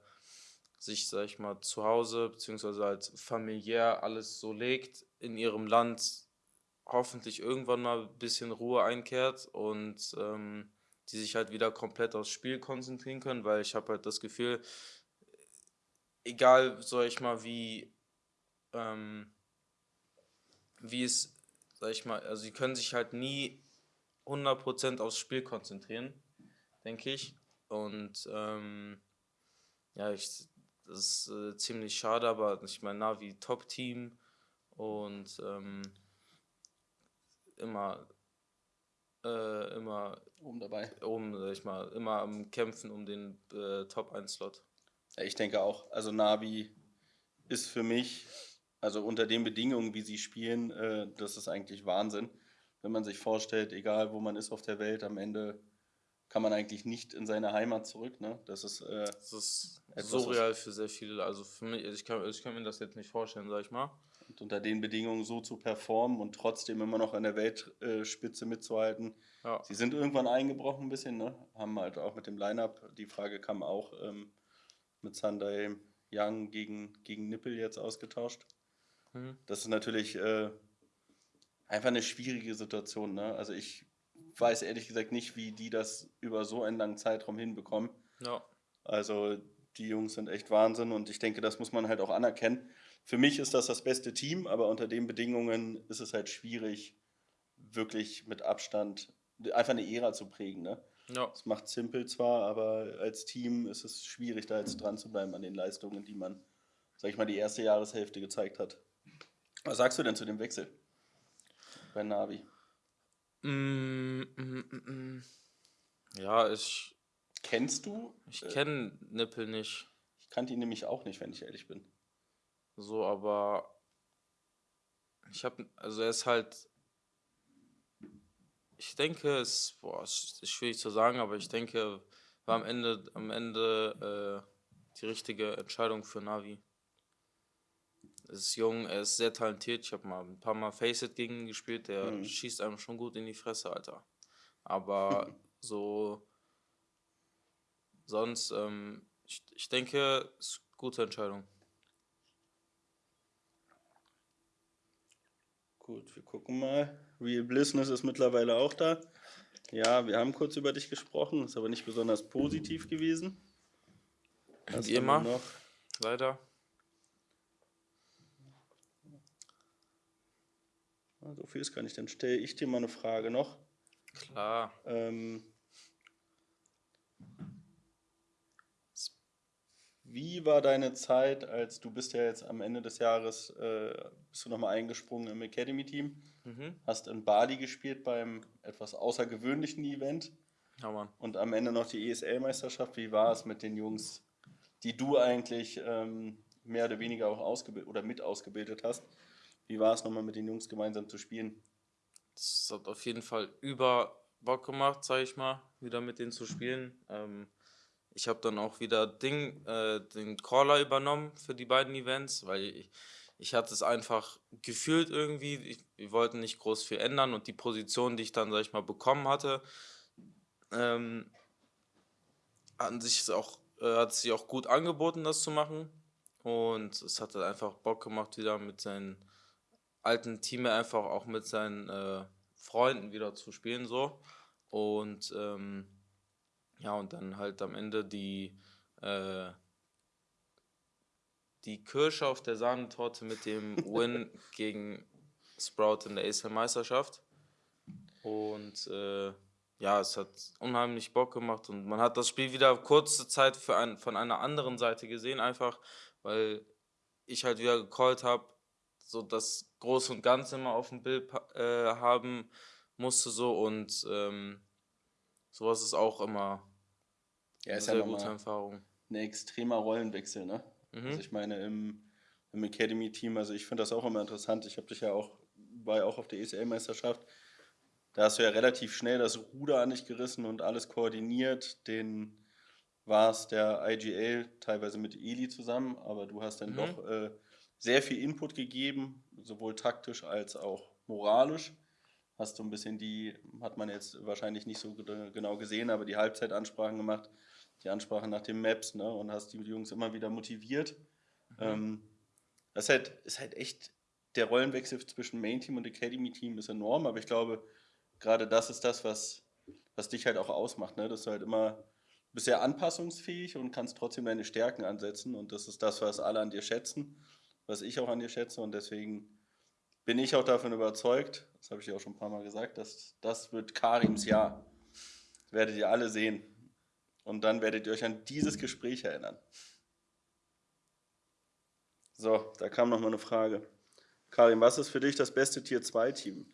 sich, sag ich mal, zu Hause beziehungsweise halt familiär alles so legt, in ihrem Land hoffentlich irgendwann mal ein bisschen Ruhe einkehrt und ähm, die sich halt wieder komplett aufs Spiel konzentrieren können, weil ich habe halt das Gefühl, egal, sag ich mal, wie, ähm, wie es, sag ich mal, also sie können sich halt nie 100% aufs Spiel konzentrieren, denke ich. Und ähm, ja, ich das ist äh, ziemlich schade, aber ich meine, Navi Top-Team und ähm, immer, äh, immer oben dabei. Oben, sag ich mal, immer am Kämpfen um den äh, Top-1-Slot. Ja, ich denke auch. Also Navi ist für mich, also unter den Bedingungen, wie sie spielen, äh, das ist eigentlich Wahnsinn. Wenn man sich vorstellt, egal wo man ist auf der Welt, am Ende kann man eigentlich nicht in seine Heimat zurück. Ne? Das ist, äh, das ist surreal für sehr viele. Also für mich, ich kann, ich kann mir das jetzt nicht vorstellen, sag ich mal. Und unter den Bedingungen so zu performen und trotzdem immer noch an der Weltspitze mitzuhalten. Ja. Sie sind irgendwann eingebrochen ein bisschen, ne? haben halt auch mit dem Line-Up, die Frage kam auch ähm, mit Sunday Young gegen, gegen Nippel jetzt ausgetauscht. Mhm. Das ist natürlich äh, einfach eine schwierige Situation. Ne? Also ich weiß ehrlich gesagt nicht, wie die das über so einen langen Zeitraum hinbekommen. Ja. Also die Jungs sind echt Wahnsinn und ich denke, das muss man halt auch anerkennen. Für mich ist das das beste Team, aber unter den Bedingungen ist es halt schwierig, wirklich mit Abstand einfach eine Ära zu prägen. Ne? Ja. Das macht simpel zwar, aber als Team ist es schwierig, da jetzt dran zu bleiben an den Leistungen, die man, sag ich mal, die erste Jahreshälfte gezeigt hat. Was sagst du denn zu dem Wechsel bei Navi? Mm, mm, mm, mm. ja, ich. Kennst du? Ich kenne Nippel nicht. Ich kannte ihn nämlich auch nicht, wenn ich ehrlich bin. So, aber ich habe, also er ist halt ich denke, es boah, es ist schwierig zu sagen, aber ich denke, war am Ende, am Ende äh, die richtige Entscheidung für Navi. Er ist jung, er ist sehr talentiert. Ich habe mal ein paar Mal Faceit gegen ihn gespielt. Der mhm. schießt einem schon gut in die Fresse, Alter. Aber so sonst, ähm, ich, ich denke, es ist eine gute Entscheidung. Gut, wir gucken mal. Real Blissness ist mittlerweile auch da. Ja, wir haben kurz über dich gesprochen, ist aber nicht besonders positiv gewesen. Wie immer. Noch? Leider. So viel ist gar nicht. Dann stelle ich dir mal eine Frage noch. Klar. Ähm, Wie war deine Zeit, als du bist ja jetzt am Ende des Jahres, äh, bist du nochmal eingesprungen im Academy-Team, mhm. hast in Bali gespielt beim etwas außergewöhnlichen Event ja, und am Ende noch die ESL-Meisterschaft. Wie war es mit den Jungs, die du eigentlich ähm, mehr oder weniger auch ausgebildet oder mit ausgebildet hast? Wie war es nochmal mit den Jungs gemeinsam zu spielen? Es hat auf jeden Fall über Bock gemacht, sag ich mal, wieder mit denen zu spielen. Ähm, ich habe dann auch wieder Ding, äh, den Caller übernommen für die beiden Events, weil ich, ich hatte es einfach gefühlt irgendwie. Ich, wir wollten nicht groß viel ändern und die Position, die ich dann, sag ich mal, bekommen hatte, ähm, an sich auch, äh, hat sich auch gut angeboten, das zu machen. Und es hat halt einfach Bock gemacht, wieder mit seinen alten Team einfach auch mit seinen äh, Freunden wieder zu spielen so. Und ähm, ja, und dann halt am Ende die, äh, die Kirsche auf der Sahnetorte mit dem Win gegen Sprout in der ASL-Meisterschaft. Und äh, ja, es hat unheimlich Bock gemacht und man hat das Spiel wieder kurze Zeit für ein, von einer anderen Seite gesehen, einfach weil ich halt wieder gecallt habe, so das Groß und Ganze immer auf dem Bild äh, haben musste so und ähm, sowas ist auch immer ja, eine sehr ja gute Erfahrung. Ein extremer Rollenwechsel, ne? Mhm. Also ich meine, im, im Academy-Team, also ich finde das auch immer interessant. Ich habe dich ja auch, war ja auch auf der ECL-Meisterschaft. Da hast du ja relativ schnell das Ruder an dich gerissen und alles koordiniert. Den war es der IGL teilweise mit Eli zusammen, aber du hast dann mhm. doch äh, sehr viel Input gegeben, sowohl taktisch als auch moralisch hast du ein bisschen die, hat man jetzt wahrscheinlich nicht so genau gesehen, aber die Halbzeitansprachen gemacht, die Ansprache nach den Maps, ne? Und hast die Jungs immer wieder motiviert. Mhm. Ähm, das ist halt, ist halt echt, der Rollenwechsel zwischen Main Team und Academy Team ist enorm, aber ich glaube, gerade das ist das, was, was dich halt auch ausmacht, ne? Dass du halt immer bist sehr anpassungsfähig und kannst trotzdem deine Stärken ansetzen und das ist das, was alle an dir schätzen, was ich auch an dir schätze und deswegen bin ich auch davon überzeugt, das habe ich ja auch schon ein paar Mal gesagt, dass das wird Karims Jahr. Das werdet ihr alle sehen. Und dann werdet ihr euch an dieses Gespräch erinnern. So, da kam noch mal eine Frage. Karim, was ist für dich das beste Tier 2 Team?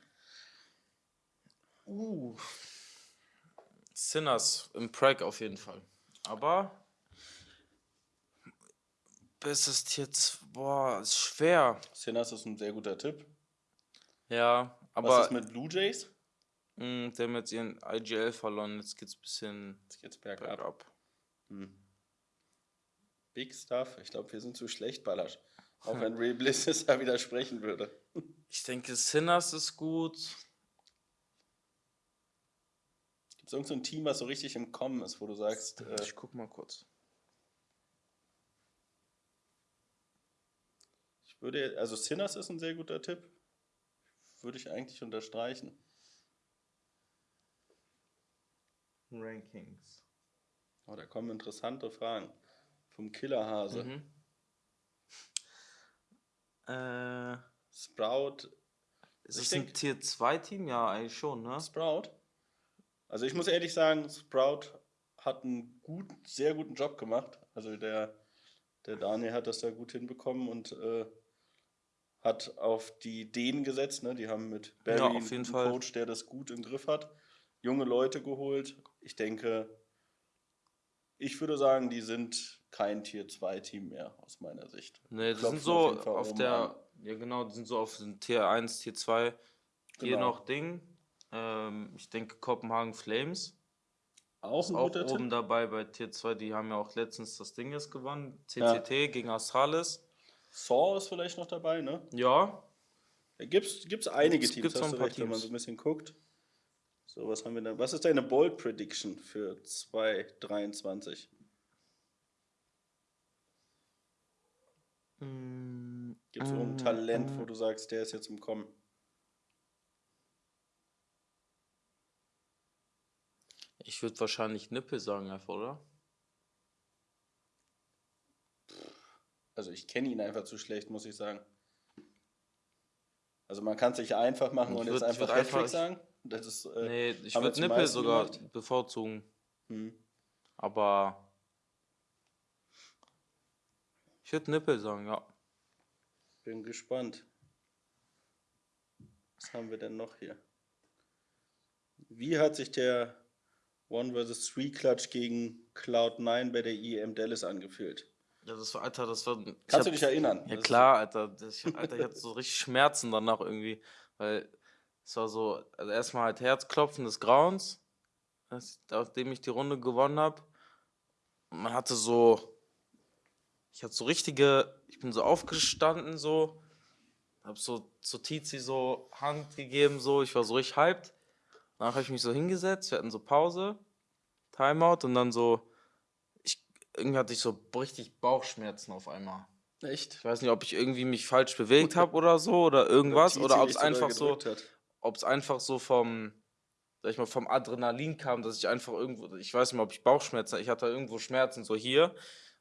Uh. Sinners im Prag auf jeden Fall. Aber bestes Tier 2, boah, ist schwer. Sinners ist ein sehr guter Tipp. Ja, aber. Was ist mit Blue Jays? Hm, der haben jetzt ihren IGL verloren, jetzt geht's ein bisschen jetzt geht's bergab. bergab. Hm. Big Stuff. Ich glaube, wir sind zu schlecht, Ballasch. Auch wenn Ray Bliss es da widersprechen würde. Ich denke, Sinners ist gut. Gibt es irgendein so Team, was so richtig im Kommen ist, wo du sagst. Äh, ich guck mal kurz. Ich würde, also Sinners ist ein sehr guter Tipp würde ich eigentlich unterstreichen. Rankings. Oh, da kommen interessante Fragen. Vom Killerhase. Mhm. Äh, Sprout. Ist es ein Tier 2 Team? Ja, eigentlich schon, ne? Sprout. Also ich muss ehrlich sagen, Sprout hat einen gut, sehr guten Job gemacht. Also der, der Daniel hat das da gut hinbekommen und äh, hat auf die Ideen gesetzt. Ne? Die haben mit Barry ja, einen. Coach, der das gut im Griff hat, junge Leute geholt. Ich denke, ich würde sagen, die sind kein Tier 2 Team mehr aus meiner Sicht. Nee, die sind so auf, auf der, an. ja genau, die sind so auf den Tier 1, Tier 2. Hier genau. noch Ding. Ähm, ich denke Kopenhagen Flames. Auch ein auch guter oben Tipp. dabei bei Tier 2, die haben ja auch letztens das Ding jetzt gewonnen. CCT ja. gegen Astralis. Saw ist vielleicht noch dabei, ne? Ja. Da gibt es einige gibt's, Teams, gibt's hast du recht, Teams. wenn man so ein bisschen guckt. So, was haben wir da? Was ist deine Bold Prediction für 2023? Mm, Gibt es irgendein Talent, wo du sagst, der ist jetzt im Kommen? Ich würde wahrscheinlich Nippel sagen, einfach, oder? Also ich kenne ihn einfach zu schlecht, muss ich sagen. Also man kann es sich einfach machen ich und würd, jetzt einfach Hattrick sagen. Das ist, äh, nee, ich würde Nippel sogar gemacht. bevorzugen. Hm. Aber ich würde Nippel sagen, ja. Bin gespannt. Was haben wir denn noch hier? Wie hat sich der One vs. Three Clutch gegen Cloud9 bei der EM Dallas angefühlt? Ja, das war, Alter, das war. Kannst hab, du dich erinnern? Ja, klar, Alter. Das, Alter, ich hatte so richtig Schmerzen danach irgendwie, weil es war so, also erstmal halt Herzklopfen des Grauens, nachdem ich die Runde gewonnen habe. Man hatte so, ich hatte so richtige, ich bin so aufgestanden, so, hab so zu Tizi so Hand gegeben, so, ich war so richtig hyped. Danach habe ich mich so hingesetzt, wir hatten so Pause, Timeout und dann so, ich, irgendwie hatte ich so richtig Bauchschmerzen auf einmal. Echt? Ich weiß nicht, ob ich irgendwie mich falsch bewegt habe oder so oder irgendwas oder, oder ob es einfach so, ob es einfach so vom, sag ich mal, vom Adrenalin kam, dass ich einfach irgendwo, ich weiß nicht mehr, ob ich Bauchschmerzen, ich hatte irgendwo Schmerzen so hier,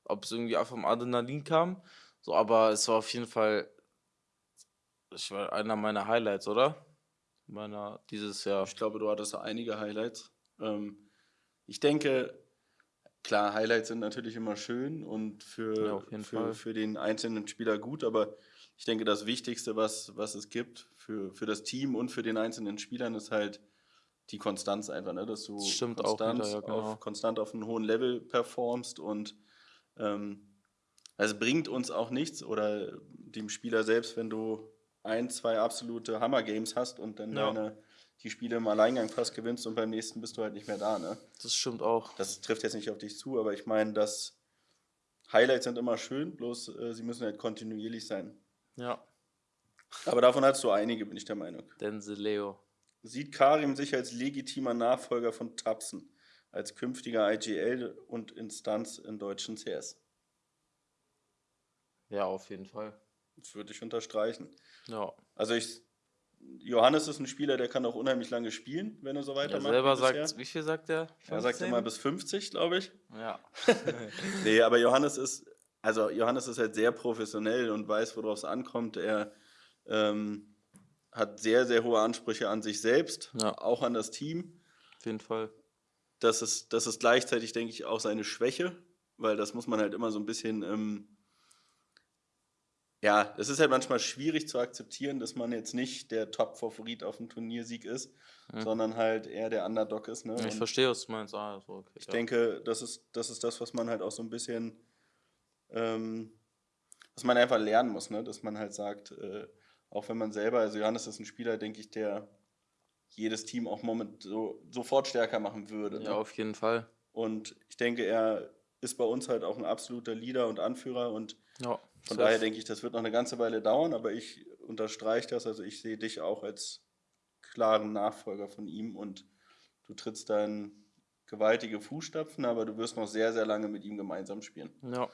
ob es irgendwie einfach vom Adrenalin kam, so, aber es war auf jeden Fall, ich war einer meiner Highlights, oder? Meiner dieses Jahr. Ich glaube, du hattest einige Highlights. Ähm, ich denke, klar, Highlights sind natürlich immer schön und für, ja, für, für den einzelnen Spieler gut, aber ich denke, das Wichtigste, was, was es gibt für, für das Team und für den einzelnen Spielern, ist halt die Konstanz einfach, ne? dass du konstant, wieder, ja, genau. auf, konstant auf einem hohen Level performst und ähm, also bringt uns auch nichts oder dem Spieler selbst, wenn du ein, zwei absolute Hammer-Games hast und dann ja. deine, die Spiele im Alleingang fast gewinnst und beim nächsten bist du halt nicht mehr da. Ne? Das stimmt auch. Das trifft jetzt nicht auf dich zu, aber ich meine, dass Highlights sind immer schön, bloß äh, sie müssen halt kontinuierlich sein. Ja. Aber davon hast du einige, bin ich der Meinung. Denzel Leo. Sieht Karim sich als legitimer Nachfolger von Tapsen, als künftiger IGL und Instanz in deutschen CS? Ja, auf jeden Fall. Das würde ich unterstreichen. Ja. Also ich, Johannes ist ein Spieler, der kann auch unheimlich lange spielen, wenn er so weitermacht. Er selber sagt, wie viel sagt er? 15? Er sagt immer bis 50, glaube ich. Ja. nee, aber Johannes ist also Johannes ist halt sehr professionell und weiß, worauf es ankommt. Er ähm, hat sehr, sehr hohe Ansprüche an sich selbst, ja. auch an das Team. Auf jeden Fall. Das ist, das ist gleichzeitig, denke ich, auch seine Schwäche, weil das muss man halt immer so ein bisschen, ähm, ja, es ist halt manchmal schwierig zu akzeptieren, dass man jetzt nicht der Top-Favorit auf dem Turniersieg ist, mhm. sondern halt eher der Underdog ist. Ne? Ich verstehe, was du meinst. Ah, okay, ich ja. denke, das ist, das ist das, was man halt auch so ein bisschen ähm, was man einfach lernen muss, ne? dass man halt sagt, äh, auch wenn man selber, also Johannes ist ein Spieler, denke ich, der jedes Team auch moment so, sofort stärker machen würde. Ja, ne? auf jeden Fall. Und ich denke, er ist bei uns halt auch ein absoluter Leader und Anführer und ja, von daher denke ich, das wird noch eine ganze Weile dauern, aber ich unterstreiche das, also ich sehe dich auch als klaren Nachfolger von ihm und du trittst dann gewaltige Fußstapfen, aber du wirst noch sehr, sehr lange mit ihm gemeinsam spielen. Ja.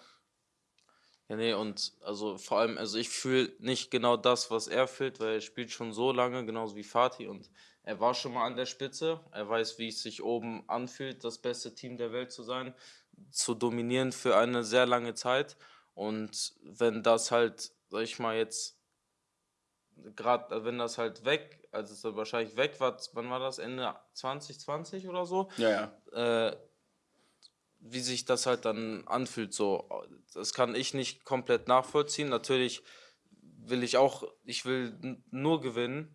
Ja, nee, und also vor allem, also ich fühle nicht genau das, was er fühlt, weil er spielt schon so lange, genauso wie Fatih und er war schon mal an der Spitze. Er weiß, wie es sich oben anfühlt, das beste Team der Welt zu sein, zu dominieren für eine sehr lange Zeit. Und wenn das halt, sag ich mal, jetzt gerade, wenn das halt weg, also es wahrscheinlich weg war, wann war das? Ende 2020 oder so? Ja, ja. Äh, wie sich das halt dann anfühlt, so. Das kann ich nicht komplett nachvollziehen. Natürlich will ich auch, ich will nur gewinnen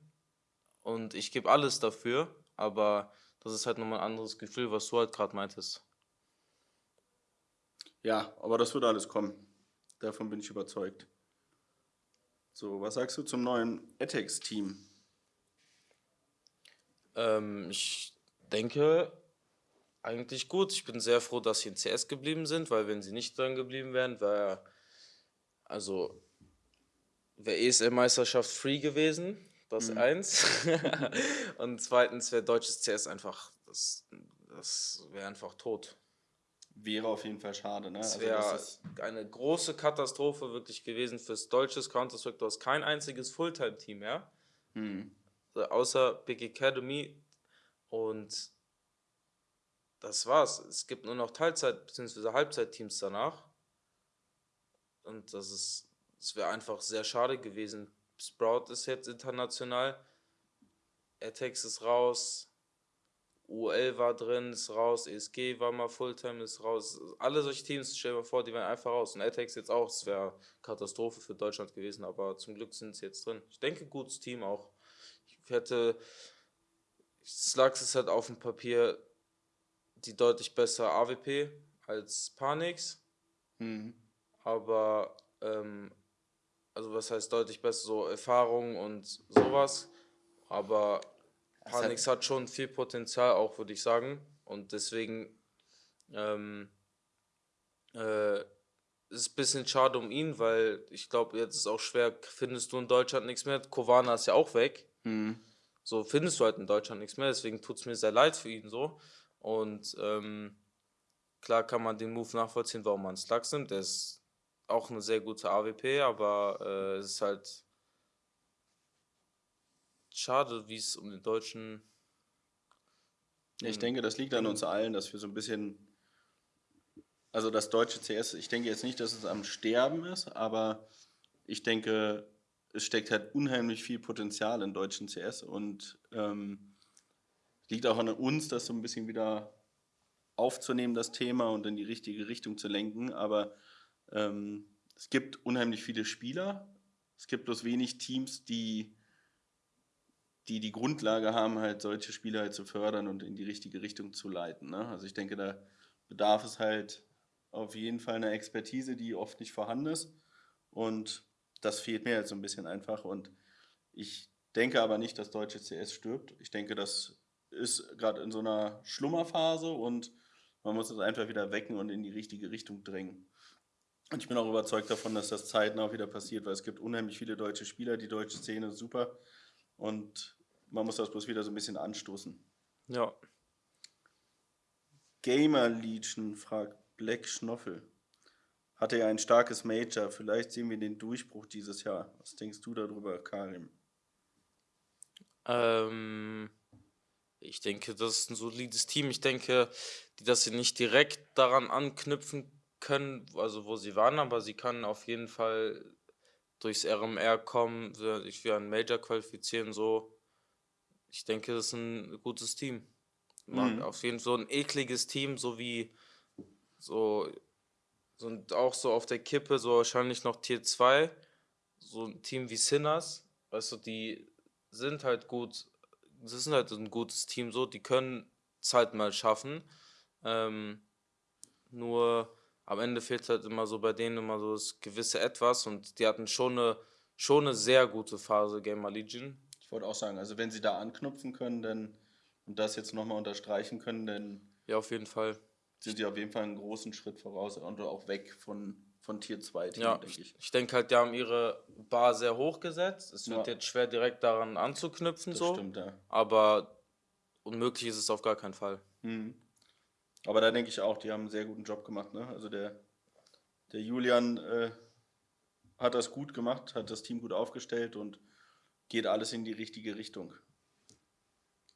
und ich gebe alles dafür, aber das ist halt nochmal ein anderes Gefühl, was du halt gerade meintest. Ja, aber das wird alles kommen. Davon bin ich überzeugt. So, was sagst du zum neuen Etex-Team? Ähm, ich denke, eigentlich gut. Ich bin sehr froh, dass sie in CS geblieben sind, weil wenn sie nicht dran geblieben wären, wäre also wäre ESL-Meisterschaft free gewesen. Das mhm. eins. und zweitens wäre deutsches CS einfach, das, das wäre einfach tot. Wäre auf jeden Fall schade, ne? Das wäre also eine große Katastrophe wirklich gewesen fürs deutsches Counter-Strike. Du hast kein einziges Fulltime-Team mehr. Mhm. Also außer Big Academy. Und das war's. Es gibt nur noch Teilzeit- bzw. Halbzeitteams danach. Und das ist, das wäre einfach sehr schade gewesen. Sprout ist jetzt international. Atex ist raus. UL war drin, ist raus. ESG war mal Fulltime, ist raus. Alle solche Teams, stell dir vor, die wären einfach raus. Und Atex jetzt auch. Es wäre Katastrophe für Deutschland gewesen, aber zum Glück sind sie jetzt drin. Ich denke, gutes Team auch. Ich hätte. Slugs ist halt auf dem Papier die deutlich bessere AWP als Panix. Mhm. Aber, ähm, also was heißt deutlich besser, so Erfahrung und sowas. Aber Panix hat, hat schon viel Potenzial auch, würde ich sagen. Und deswegen ähm, äh, ist ein bisschen schade um ihn, weil ich glaube, jetzt ist auch schwer, findest du in Deutschland nichts mehr. Kovana ist ja auch weg. Mhm. So findest du halt in Deutschland nichts mehr, deswegen tut es mir sehr leid für ihn so. Und ähm, klar kann man den Move nachvollziehen, warum man Slugs nimmt. Der ist auch eine sehr gute AWP, aber äh, es ist halt schade, wie es um den deutschen. Ich denke, das liegt an uns allen, dass wir so ein bisschen. Also das deutsche CS, ich denke jetzt nicht, dass es am Sterben ist, aber ich denke, es steckt halt unheimlich viel Potenzial in deutschen CS und ähm, liegt auch an uns, das so ein bisschen wieder aufzunehmen, das Thema und in die richtige Richtung zu lenken. Aber ähm, es gibt unheimlich viele Spieler. Es gibt bloß wenig Teams, die, die die Grundlage haben, halt solche Spieler halt zu fördern und in die richtige Richtung zu leiten. Ne? Also ich denke, da bedarf es halt auf jeden Fall einer Expertise, die oft nicht vorhanden ist. Und das fehlt mir jetzt so ein bisschen einfach. Und ich denke aber nicht, dass deutsche CS stirbt. Ich denke, dass ist gerade in so einer Schlummerphase und man muss es einfach wieder wecken und in die richtige Richtung drängen. Und ich bin auch überzeugt davon, dass das zeitnah wieder passiert, weil es gibt unheimlich viele deutsche Spieler, die deutsche Szene ist super und man muss das bloß wieder so ein bisschen anstoßen. Ja. Gamer Legion fragt Black Schnoffel. Hatte er ein starkes Major? Vielleicht sehen wir den Durchbruch dieses Jahr. Was denkst du darüber, Karim? Ähm, ich denke, das ist ein solides Team. Ich denke, dass sie nicht direkt daran anknüpfen können, also wo sie waren, aber sie können auf jeden Fall durchs RMR kommen, sich für einen Major qualifizieren, so. Ich denke, das ist ein gutes Team. Mhm. Auf jeden Fall so ein ekliges Team, so wie so, so auch so auf der Kippe, so wahrscheinlich noch Tier 2, so ein Team wie Sinners, weißt du, die sind halt gut das ist halt ein gutes Team so, die können es halt mal schaffen. Ähm, nur am Ende fehlt halt immer so bei denen immer so das gewisse Etwas und die hatten schon eine, schon eine sehr gute Phase, Gamer Legion. Ich wollte auch sagen, also wenn sie da anknüpfen können dann, und das jetzt nochmal unterstreichen können, dann. Ja, auf jeden Fall. Sind sie auf jeden Fall einen großen Schritt voraus und auch weg von von Tier 2 Team, ja, denke ich. Ich denke halt, die haben ihre Bar sehr hoch gesetzt. Es wird ja. jetzt schwer direkt daran anzuknüpfen. Das so. stimmt, ja. Aber unmöglich ist es auf gar keinen Fall. Mhm. Aber da denke ich auch, die haben einen sehr guten Job gemacht. Ne? Also der, der Julian äh, hat das gut gemacht, hat das Team gut aufgestellt und geht alles in die richtige Richtung.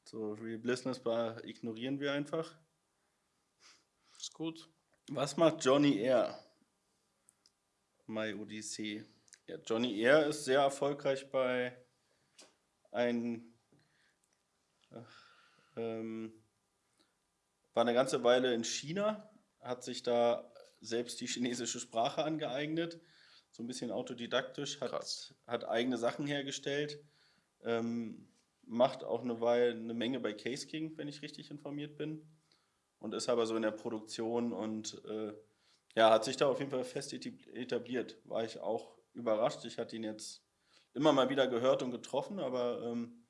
So, Real Business Bar ignorieren wir einfach. Ist gut. Was macht Johnny Air? My Odyssey. Ja, Johnny Air ist sehr erfolgreich bei ein ähm, war eine ganze Weile in China, hat sich da selbst die chinesische Sprache angeeignet, so ein bisschen autodidaktisch, hat, hat eigene Sachen hergestellt, ähm, macht auch eine Weile eine Menge bei Case King, wenn ich richtig informiert bin, und ist aber so in der Produktion und äh, ja, hat sich da auf jeden Fall fest etabliert. War ich auch überrascht. Ich hatte ihn jetzt immer mal wieder gehört und getroffen, aber ähm,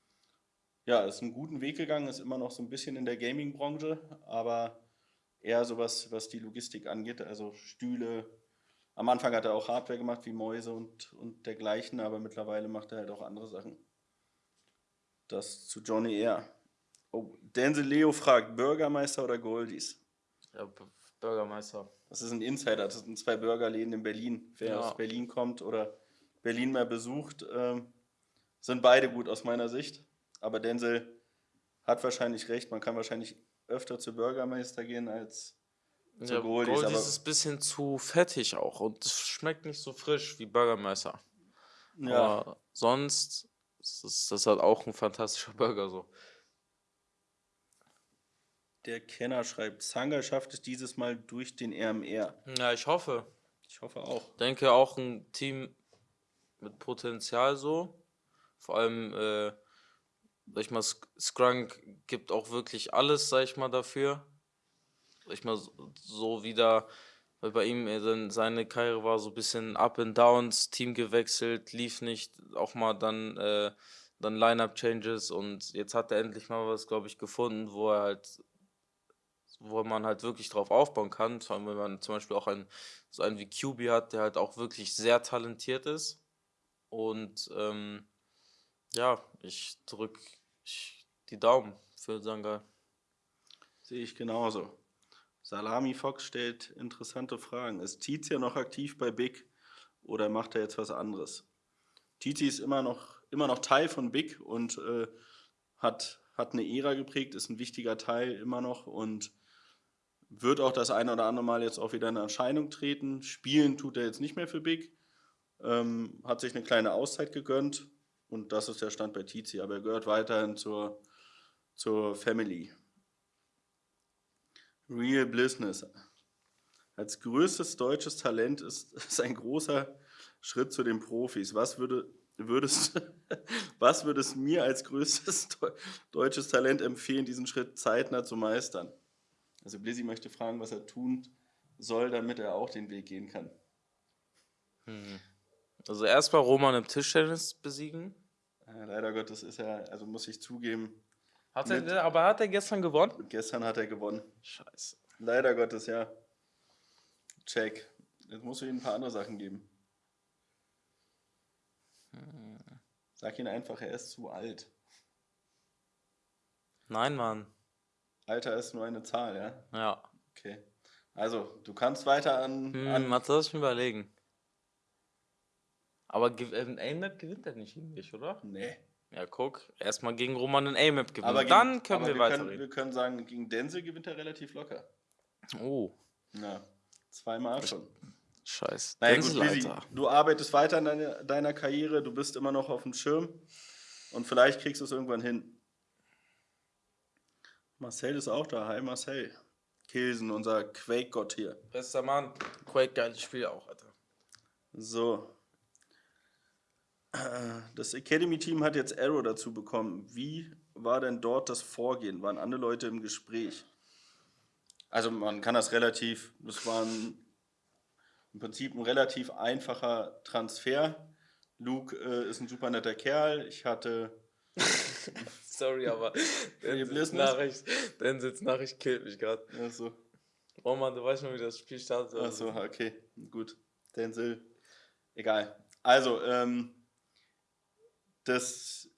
ja, ist einen guten Weg gegangen, ist immer noch so ein bisschen in der Gaming-Branche, aber eher sowas, was die Logistik angeht, also Stühle. Am Anfang hat er auch Hardware gemacht, wie Mäuse und, und dergleichen, aber mittlerweile macht er halt auch andere Sachen. Das zu Johnny Air. Oh, Denzel Leo fragt, Bürgermeister oder Goldies? Ja, Bürgermeister. Das ist ein Insider, das sind zwei Burgerläden in Berlin. Wer ja. aus Berlin kommt oder Berlin mehr besucht, äh, sind beide gut aus meiner Sicht. Aber Denzel hat wahrscheinlich recht, man kann wahrscheinlich öfter zu Bürgermeister gehen als zu ja, Goldies. Goldies ist ein bisschen zu fettig auch und es schmeckt nicht so frisch wie Bürgermeister. Ja. Aber sonst ist das halt auch ein fantastischer Burger so. Der Kenner schreibt, Zanger schafft es dieses Mal durch den RMR. Ja, ich hoffe. Ich hoffe auch. Ich denke auch ein Team mit Potenzial so. Vor allem äh, sag ich mal, Skrunk gibt auch wirklich alles, sag ich mal, dafür. Sag ich mal, so wieder, weil bei ihm äh, seine Karriere war so ein bisschen Up and Downs, Team gewechselt, lief nicht, auch mal dann, äh, dann Line-Up-Changes und jetzt hat er endlich mal was, glaube ich, gefunden, wo er halt, wo man halt wirklich drauf aufbauen kann. Vor allem, wenn man zum Beispiel auch einen, so einen wie QB hat, der halt auch wirklich sehr talentiert ist. Und ähm, ja, ich drücke die Daumen für Sanga. Sehe ich genauso. Salami Fox stellt interessante Fragen. Ist Tizia noch aktiv bei Big oder macht er jetzt was anderes? Tizi ist immer noch, immer noch Teil von Big und äh, hat, hat eine Ära geprägt, ist ein wichtiger Teil immer noch und wird auch das eine oder andere Mal jetzt auch wieder in Erscheinung treten. Spielen tut er jetzt nicht mehr für Big, ähm, hat sich eine kleine Auszeit gegönnt, und das ist der Stand bei Tizi, aber er gehört weiterhin zur, zur Family. Real Business. Als größtes deutsches Talent ist es ein großer Schritt zu den Profis. Was würde, würdest, was würdest mir als größtes deutsches Talent empfehlen, diesen Schritt zeitnah zu meistern? Also Blizzy möchte fragen, was er tun soll, damit er auch den Weg gehen kann. Hm. Also erstmal Roman im Tischtennis besiegen. Ja, leider Gottes ist er, also muss ich zugeben. Hat er, aber hat er gestern gewonnen? Gestern hat er gewonnen. Scheiße. Leider Gottes, ja. Check. Jetzt musst du ihm ein paar andere Sachen geben. Hm. Sag ihn einfach, er ist zu alt. Nein, Mann. Alter ist nur eine Zahl, ja? Ja. Okay. Also, du kannst weiter an. Hm, an was soll ich mir überlegen? Aber ein A-Map gewinnt er nicht gegen dich, oder? Nee. Ja, guck, erstmal gegen Roman ein A-Map gewinnen. Aber dann können aber wir, wir weiterreden. wir können sagen, gegen Denzel gewinnt er relativ locker. Oh. Ja, zweimal schon. Scheiß. Naja, Denzel, gut, Lizzie, du arbeitest weiter an deiner, deiner Karriere, du bist immer noch auf dem Schirm und vielleicht kriegst du es irgendwann hin. Marcel ist auch da. Hi Marcel. Kilsen, unser Quake-Gott hier. Bester Mann. Quake, geiles Spiel auch, Alter. So, das Academy-Team hat jetzt Arrow dazu bekommen. Wie war denn dort das Vorgehen? Waren andere Leute im Gespräch? Also man kann das relativ, das war ein, im Prinzip ein relativ einfacher Transfer. Luke äh, ist ein super netter Kerl. Ich hatte... Sorry, aber Denzels Nachricht, Nachricht killt mich gerade. Achso. Oh Mann, du weißt schon, wie das Spiel startet. Achso, okay, gut. Denzel, egal. Also, ähm, das,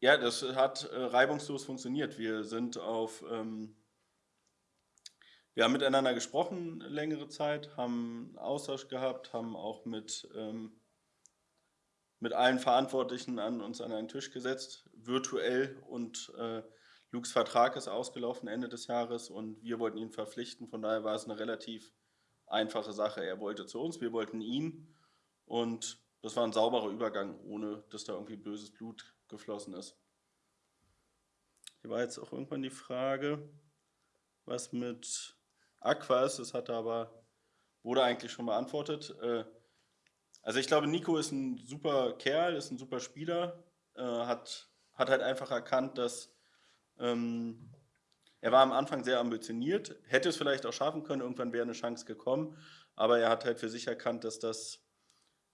ja, das hat äh, reibungslos funktioniert. Wir sind auf, ähm, wir haben miteinander gesprochen längere Zeit, haben Austausch gehabt, haben auch mit, ähm, mit allen Verantwortlichen an uns an einen Tisch gesetzt, virtuell und äh, Lukes Vertrag ist ausgelaufen Ende des Jahres und wir wollten ihn verpflichten. Von daher war es eine relativ einfache Sache. Er wollte zu uns, wir wollten ihn und das war ein sauberer Übergang, ohne dass da irgendwie böses Blut geflossen ist. Hier war jetzt auch irgendwann die Frage, was mit Aqua ist. Das hat aber, wurde eigentlich schon beantwortet. Äh, also ich glaube, Nico ist ein super Kerl, ist ein super Spieler, äh, hat, hat halt einfach erkannt, dass ähm, er war am Anfang sehr ambitioniert, hätte es vielleicht auch schaffen können, irgendwann wäre eine Chance gekommen, aber er hat halt für sich erkannt, dass das,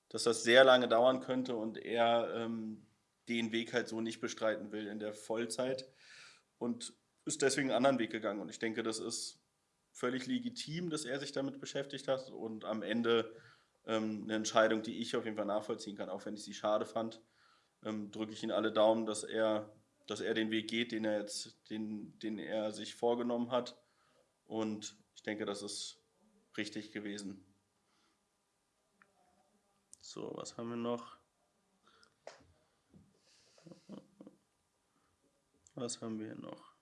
dass das sehr lange dauern könnte und er ähm, den Weg halt so nicht bestreiten will in der Vollzeit und ist deswegen einen anderen Weg gegangen. Und ich denke, das ist völlig legitim, dass er sich damit beschäftigt hat und am Ende ähm, eine Entscheidung, die ich auf jeden Fall nachvollziehen kann, auch wenn ich sie schade fand, ähm, drücke ich ihm alle Daumen, dass er, dass er den Weg geht, den er jetzt, den, den er sich vorgenommen hat. Und ich denke, das ist richtig gewesen. So, was haben wir noch? Was haben wir noch?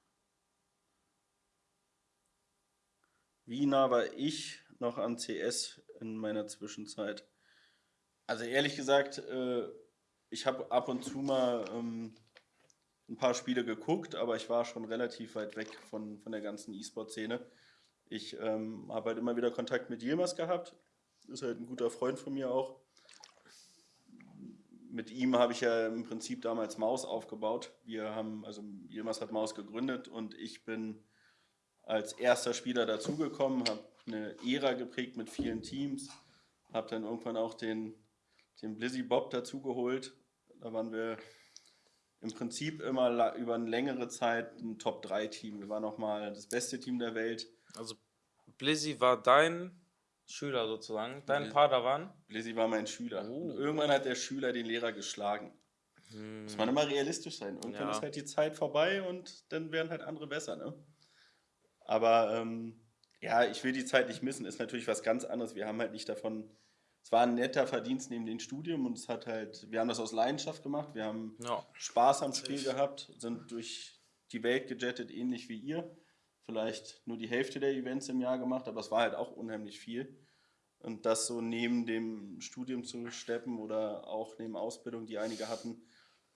Wie nah war ich noch an CS in meiner Zwischenzeit? Also ehrlich gesagt, äh, ich habe ab und zu mal ähm, ein paar Spiele geguckt, aber ich war schon relativ weit weg von, von der ganzen E-Sport-Szene. Ich ähm, habe halt immer wieder Kontakt mit Yilmaz gehabt, ist halt ein guter Freund von mir auch mit ihm habe ich ja im Prinzip damals Maus aufgebaut. Wir haben, also Yilmaz hat Maus gegründet und ich bin als erster Spieler dazugekommen, habe eine Ära geprägt mit vielen Teams, habe dann irgendwann auch den, den Blizzy Bob dazugeholt. Da waren wir im Prinzip immer über eine längere Zeit ein Top-3-Team. Wir waren auch mal das beste Team der Welt. Also Blizzy war dein Schüler sozusagen, dein Padawan? Blizzy war mein Schüler. Oh. Irgendwann hat der Schüler den Lehrer geschlagen. Hm. Muss man immer realistisch sein. Irgendwann ja. ist halt die Zeit vorbei und dann werden halt andere besser, ne? Aber ähm, ja, ich will die Zeit nicht missen, ist natürlich was ganz anderes. Wir haben halt nicht davon, es war ein netter Verdienst neben dem Studium und es hat halt, wir haben das aus Leidenschaft gemacht, wir haben ja. Spaß am Spiel gehabt, sind durch die Welt gejettet, ähnlich wie ihr vielleicht nur die Hälfte der Events im Jahr gemacht, aber es war halt auch unheimlich viel. Und das so neben dem Studium zu steppen oder auch neben Ausbildung, die einige hatten,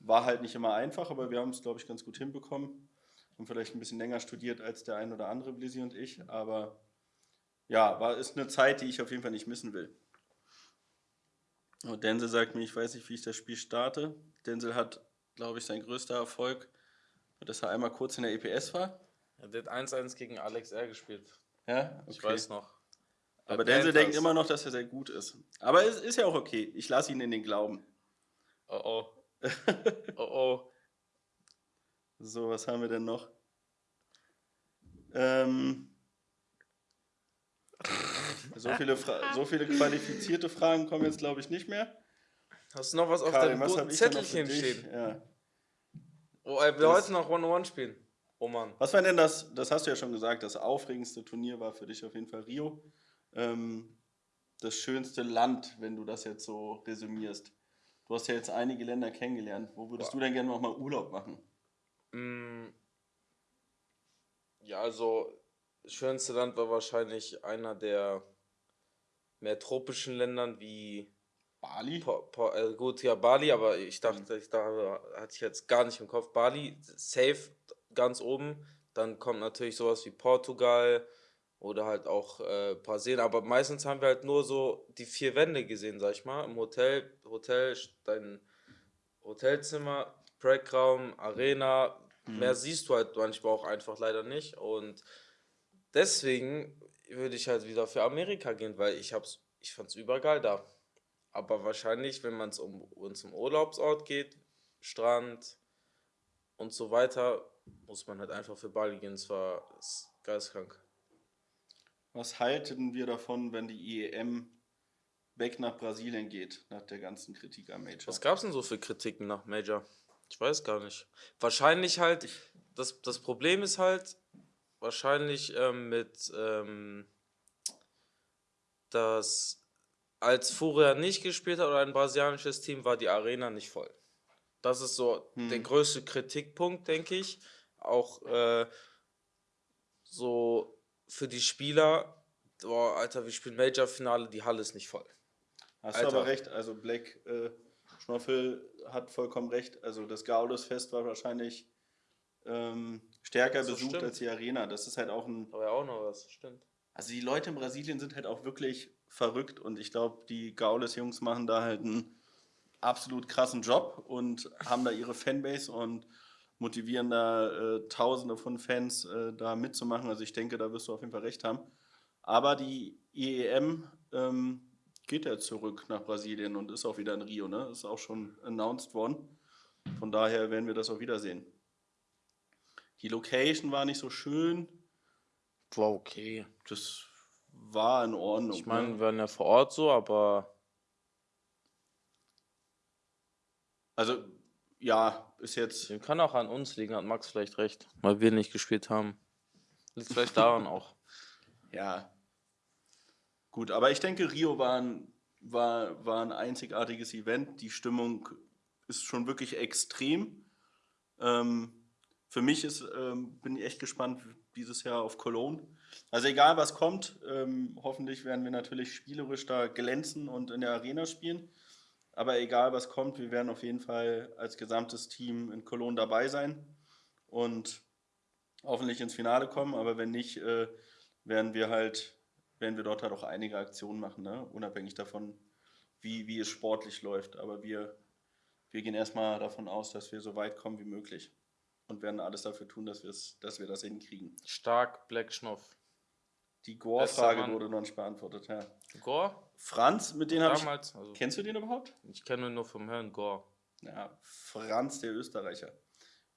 war halt nicht immer einfach, aber wir haben es, glaube ich, ganz gut hinbekommen. Haben vielleicht ein bisschen länger studiert als der ein oder andere Blizzy und ich, aber ja, war, ist eine Zeit, die ich auf jeden Fall nicht missen will. Und Denzel sagt mir, ich weiß nicht, wie ich das Spiel starte. Denzel hat, glaube ich, sein größter Erfolg, dass er einmal kurz in der EPS war er hat 1-1 gegen Alex R gespielt. Ja? Okay. Ich weiß noch. Bei Aber Denzel denkt immer noch, dass er sehr gut ist. Aber es ist ja auch okay. Ich lasse ihn in den Glauben. Oh oh. oh oh. So, was haben wir denn noch? Ähm, so, viele so viele qualifizierte Fragen kommen jetzt, glaube ich, nicht mehr. Hast du noch was auf Karin, deinem Zettelchen stehen? Ja. Oh, wir das heute noch One-on-One spielen. Oh Mann. Was war denn das, das hast du ja schon gesagt, das aufregendste Turnier war für dich auf jeden Fall Rio. Ähm, das schönste Land, wenn du das jetzt so resümierst. Du hast ja jetzt einige Länder kennengelernt. Wo würdest Boah. du denn gerne nochmal Urlaub machen? Mm. Ja, also das schönste Land war wahrscheinlich einer der mehr tropischen Ländern wie Bali? Po, po, äh, gut, ja, Bali, aber ich dachte, mhm. ich dachte, hatte ich jetzt gar nicht im Kopf. Bali, safe ganz oben. Dann kommt natürlich sowas wie Portugal oder halt auch äh, Brasilien. Aber meistens haben wir halt nur so die vier Wände gesehen, sag ich mal. Im Hotel, Hotel, dein Hotelzimmer, Breakraum, Arena. Mhm. Mehr siehst du halt manchmal auch einfach leider nicht. Und deswegen würde ich halt wieder für Amerika gehen, weil ich hab's, ich fand's übergeil da. Aber wahrscheinlich, wenn man es um uns um Urlaubsort geht, Strand und so weiter, muss man halt einfach für Bali gehen. Es war geisteskrank. Was halten wir davon, wenn die IEM weg nach Brasilien geht, nach der ganzen Kritik am Major? Was gab es denn so für Kritiken nach Major? Ich weiß gar nicht. Wahrscheinlich halt, das, das Problem ist halt, wahrscheinlich ähm, mit, ähm, dass als Furia nicht gespielt hat oder ein brasilianisches Team, war die Arena nicht voll. Das ist so hm. der größte Kritikpunkt, denke ich. auch äh, so für die Spieler, boah, Alter, wir spielen Major-Finale, die Halle ist nicht voll. Hast Alter. du aber recht, also Black äh, Schnoffel hat vollkommen recht. Also das Gaudus-Fest war wahrscheinlich ähm, stärker so besucht stimmt. als die Arena. Das ist halt auch ein. Aber ja auch noch was, stimmt. Also die Leute in Brasilien sind halt auch wirklich verrückt und ich glaube, die Gaules-Jungs machen da halt einen absolut krassen Job und haben da ihre Fanbase und motivieren da äh, Tausende von Fans äh, da mitzumachen. Also ich denke, da wirst du auf jeden Fall recht haben. Aber die IEM ähm, geht ja zurück nach Brasilien und ist auch wieder in Rio. Ne? Ist auch schon announced worden. Von daher werden wir das auch wiedersehen. Die Location war nicht so schön. War okay. Das war in Ordnung. Ich meine, ne? wir waren ja vor Ort so, aber. Also, ja, ist jetzt. Kann auch an uns liegen, hat Max vielleicht recht, weil wir nicht gespielt haben. Liegt vielleicht daran auch. Ja. Gut, aber ich denke, Rio war ein, war, war ein einzigartiges Event. Die Stimmung ist schon wirklich extrem. Ähm, für mich ist, ähm, bin ich echt gespannt dieses Jahr auf Cologne. Also egal was kommt, ähm, hoffentlich werden wir natürlich spielerisch da glänzen und in der Arena spielen. Aber egal was kommt, wir werden auf jeden Fall als gesamtes Team in Cologne dabei sein und hoffentlich ins Finale kommen. Aber wenn nicht, äh, werden wir halt, werden wir dort halt auch einige Aktionen machen, ne? unabhängig davon, wie, wie es sportlich läuft. Aber wir, wir gehen erstmal davon aus, dass wir so weit kommen wie möglich und werden alles dafür tun, dass, dass wir das hinkriegen. Stark, Black Schnoff. Die Gore-Frage wurde noch nicht beantwortet, ja. Gore? Franz, mit dem habe ich. Also kennst du den überhaupt? Ich kenne ihn nur vom Hören, Gore. Ja, Franz, der Österreicher.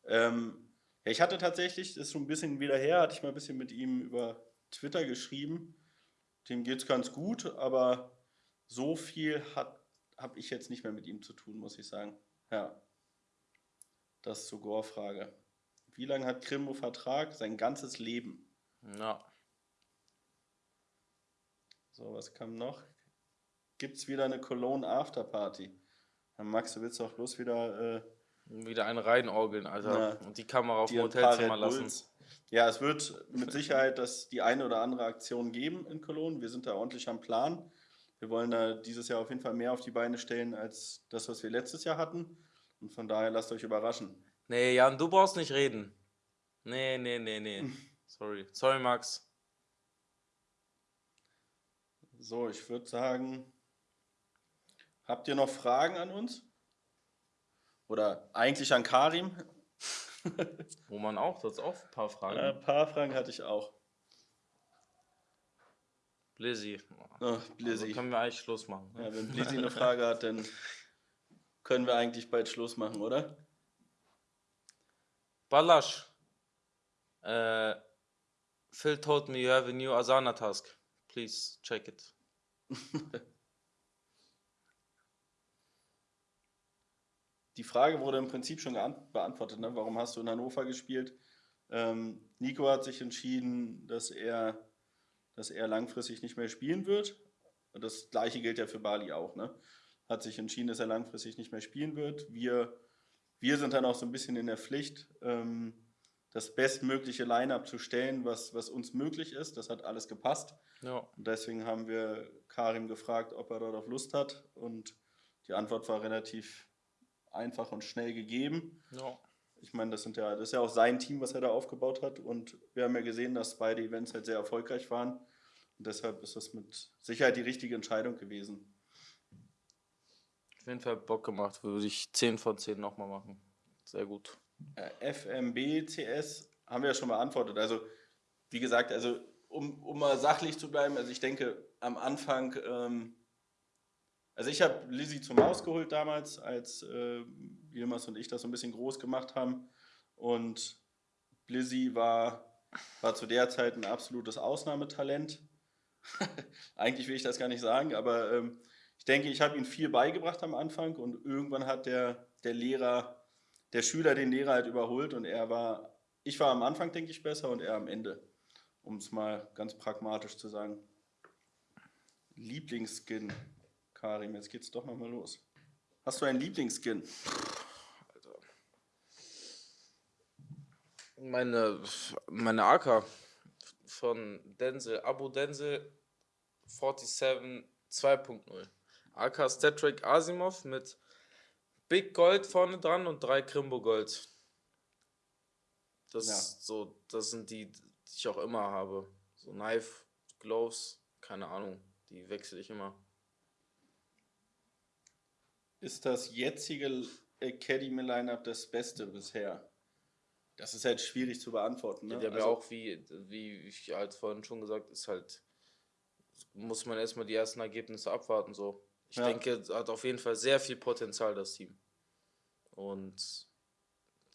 Ähm, ja, ich hatte tatsächlich, das ist schon ein bisschen wieder her, hatte ich mal ein bisschen mit ihm über Twitter geschrieben. Dem geht es ganz gut, aber so viel habe ich jetzt nicht mehr mit ihm zu tun, muss ich sagen. Ja. Das zur Gore-Frage. Wie lange hat Krimbo Vertrag? Sein ganzes Leben. Ja. So, was kam noch? Gibt es wieder eine Cologne Afterparty? Max, du willst doch bloß wieder. Äh, wieder eine reinorgeln, Alter. Na, und die Kamera auf dem Hotelzimmer lassen. Ja, es wird mit Sicherheit das die eine oder andere Aktion geben in Cologne. Wir sind da ordentlich am Plan. Wir wollen da dieses Jahr auf jeden Fall mehr auf die Beine stellen als das, was wir letztes Jahr hatten. Und von daher lasst euch überraschen. Nee, Jan, du brauchst nicht reden. Nee, nee, nee, nee. Sorry. Sorry, Max. So, ich würde sagen, habt ihr noch Fragen an uns? Oder eigentlich an Karim? Wo man auch, du hast auch ein paar Fragen. Äh, ein paar Fragen hatte ich auch. Blizzy. Oh, Blizzy. Also können wir eigentlich Schluss machen. Ne? Ja, wenn Blizzy eine Frage hat, dann können wir eigentlich bald Schluss machen, oder? Balash. Uh, Phil told me you have a new Asana task. Please check it. Die Frage wurde im Prinzip schon beantwortet. Ne? Warum hast du in Hannover gespielt? Ähm, Nico hat sich entschieden, dass er, dass er langfristig nicht mehr spielen wird. Das gleiche gilt ja für Bali auch. Ne? Hat sich entschieden, dass er langfristig nicht mehr spielen wird. Wir, wir sind dann auch so ein bisschen in der Pflicht, ähm, das bestmögliche Line-up zu stellen, was, was uns möglich ist. Das hat alles gepasst. Ja. Und deswegen haben wir Karim gefragt, ob er dort auf Lust hat. Und die Antwort war relativ einfach und schnell gegeben. Ja. Ich meine, das, sind ja, das ist ja auch sein Team, was er da aufgebaut hat. Und wir haben ja gesehen, dass beide Events halt sehr erfolgreich waren. Und deshalb ist das mit Sicherheit die richtige Entscheidung gewesen. Auf jeden Fall Bock gemacht. Würde ich 10 von 10 nochmal machen. Sehr gut. Äh, FMB, CS haben wir ja schon beantwortet. Also, wie gesagt, also um, um mal sachlich zu bleiben, also ich denke, am Anfang, ähm, also ich habe Lizzie zum Haus geholt damals, als äh, Yilmaz und ich das so ein bisschen groß gemacht haben. Und Lizzie war, war zu der Zeit ein absolutes Ausnahmetalent. Eigentlich will ich das gar nicht sagen, aber ähm, ich denke, ich habe ihm viel beigebracht am Anfang und irgendwann hat der, der Lehrer, der Schüler den Lehrer halt überholt und er war, ich war am Anfang, denke ich, besser und er am Ende um es mal ganz pragmatisch zu sagen. Lieblingsskin, Karim, jetzt geht's doch nochmal los. Hast du einen Lieblingsskin? Alter. Meine, meine AK von Denzel, Abu Denzel 47 2.0. AK Star Asimov mit Big Gold vorne dran und drei Krimbo Gold. Das ja. so, das sind die, die ich auch immer habe. So Knife, Gloves, keine Ahnung, die wechsle ich immer. Ist das jetzige Academy Lineup das Beste bisher? Das ist halt schwierig zu beantworten. Ne? Ja, der also, auch, wie, wie ich halt vorhin schon gesagt, ist halt, muss man erstmal die ersten Ergebnisse abwarten. So. Ich ja. denke, hat auf jeden Fall sehr viel Potenzial, das Team. Und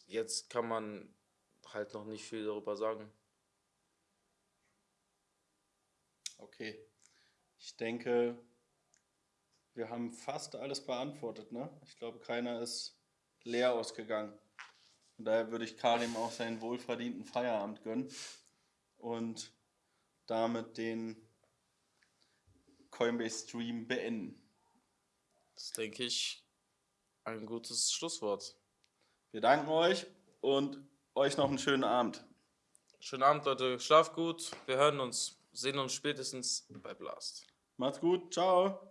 jetzt kann man halt noch nicht viel darüber sagen. Okay. Ich denke, wir haben fast alles beantwortet, ne? Ich glaube, keiner ist leer ausgegangen. Von daher würde ich Karim auch seinen wohlverdienten Feierabend gönnen und damit den Coinbase Stream beenden. Das denke ich ein gutes Schlusswort. Wir danken euch und euch noch einen schönen Abend. Schönen Abend, Leute. Schlaft gut. Wir hören uns, sehen uns spätestens bei Blast. Macht's gut. Ciao.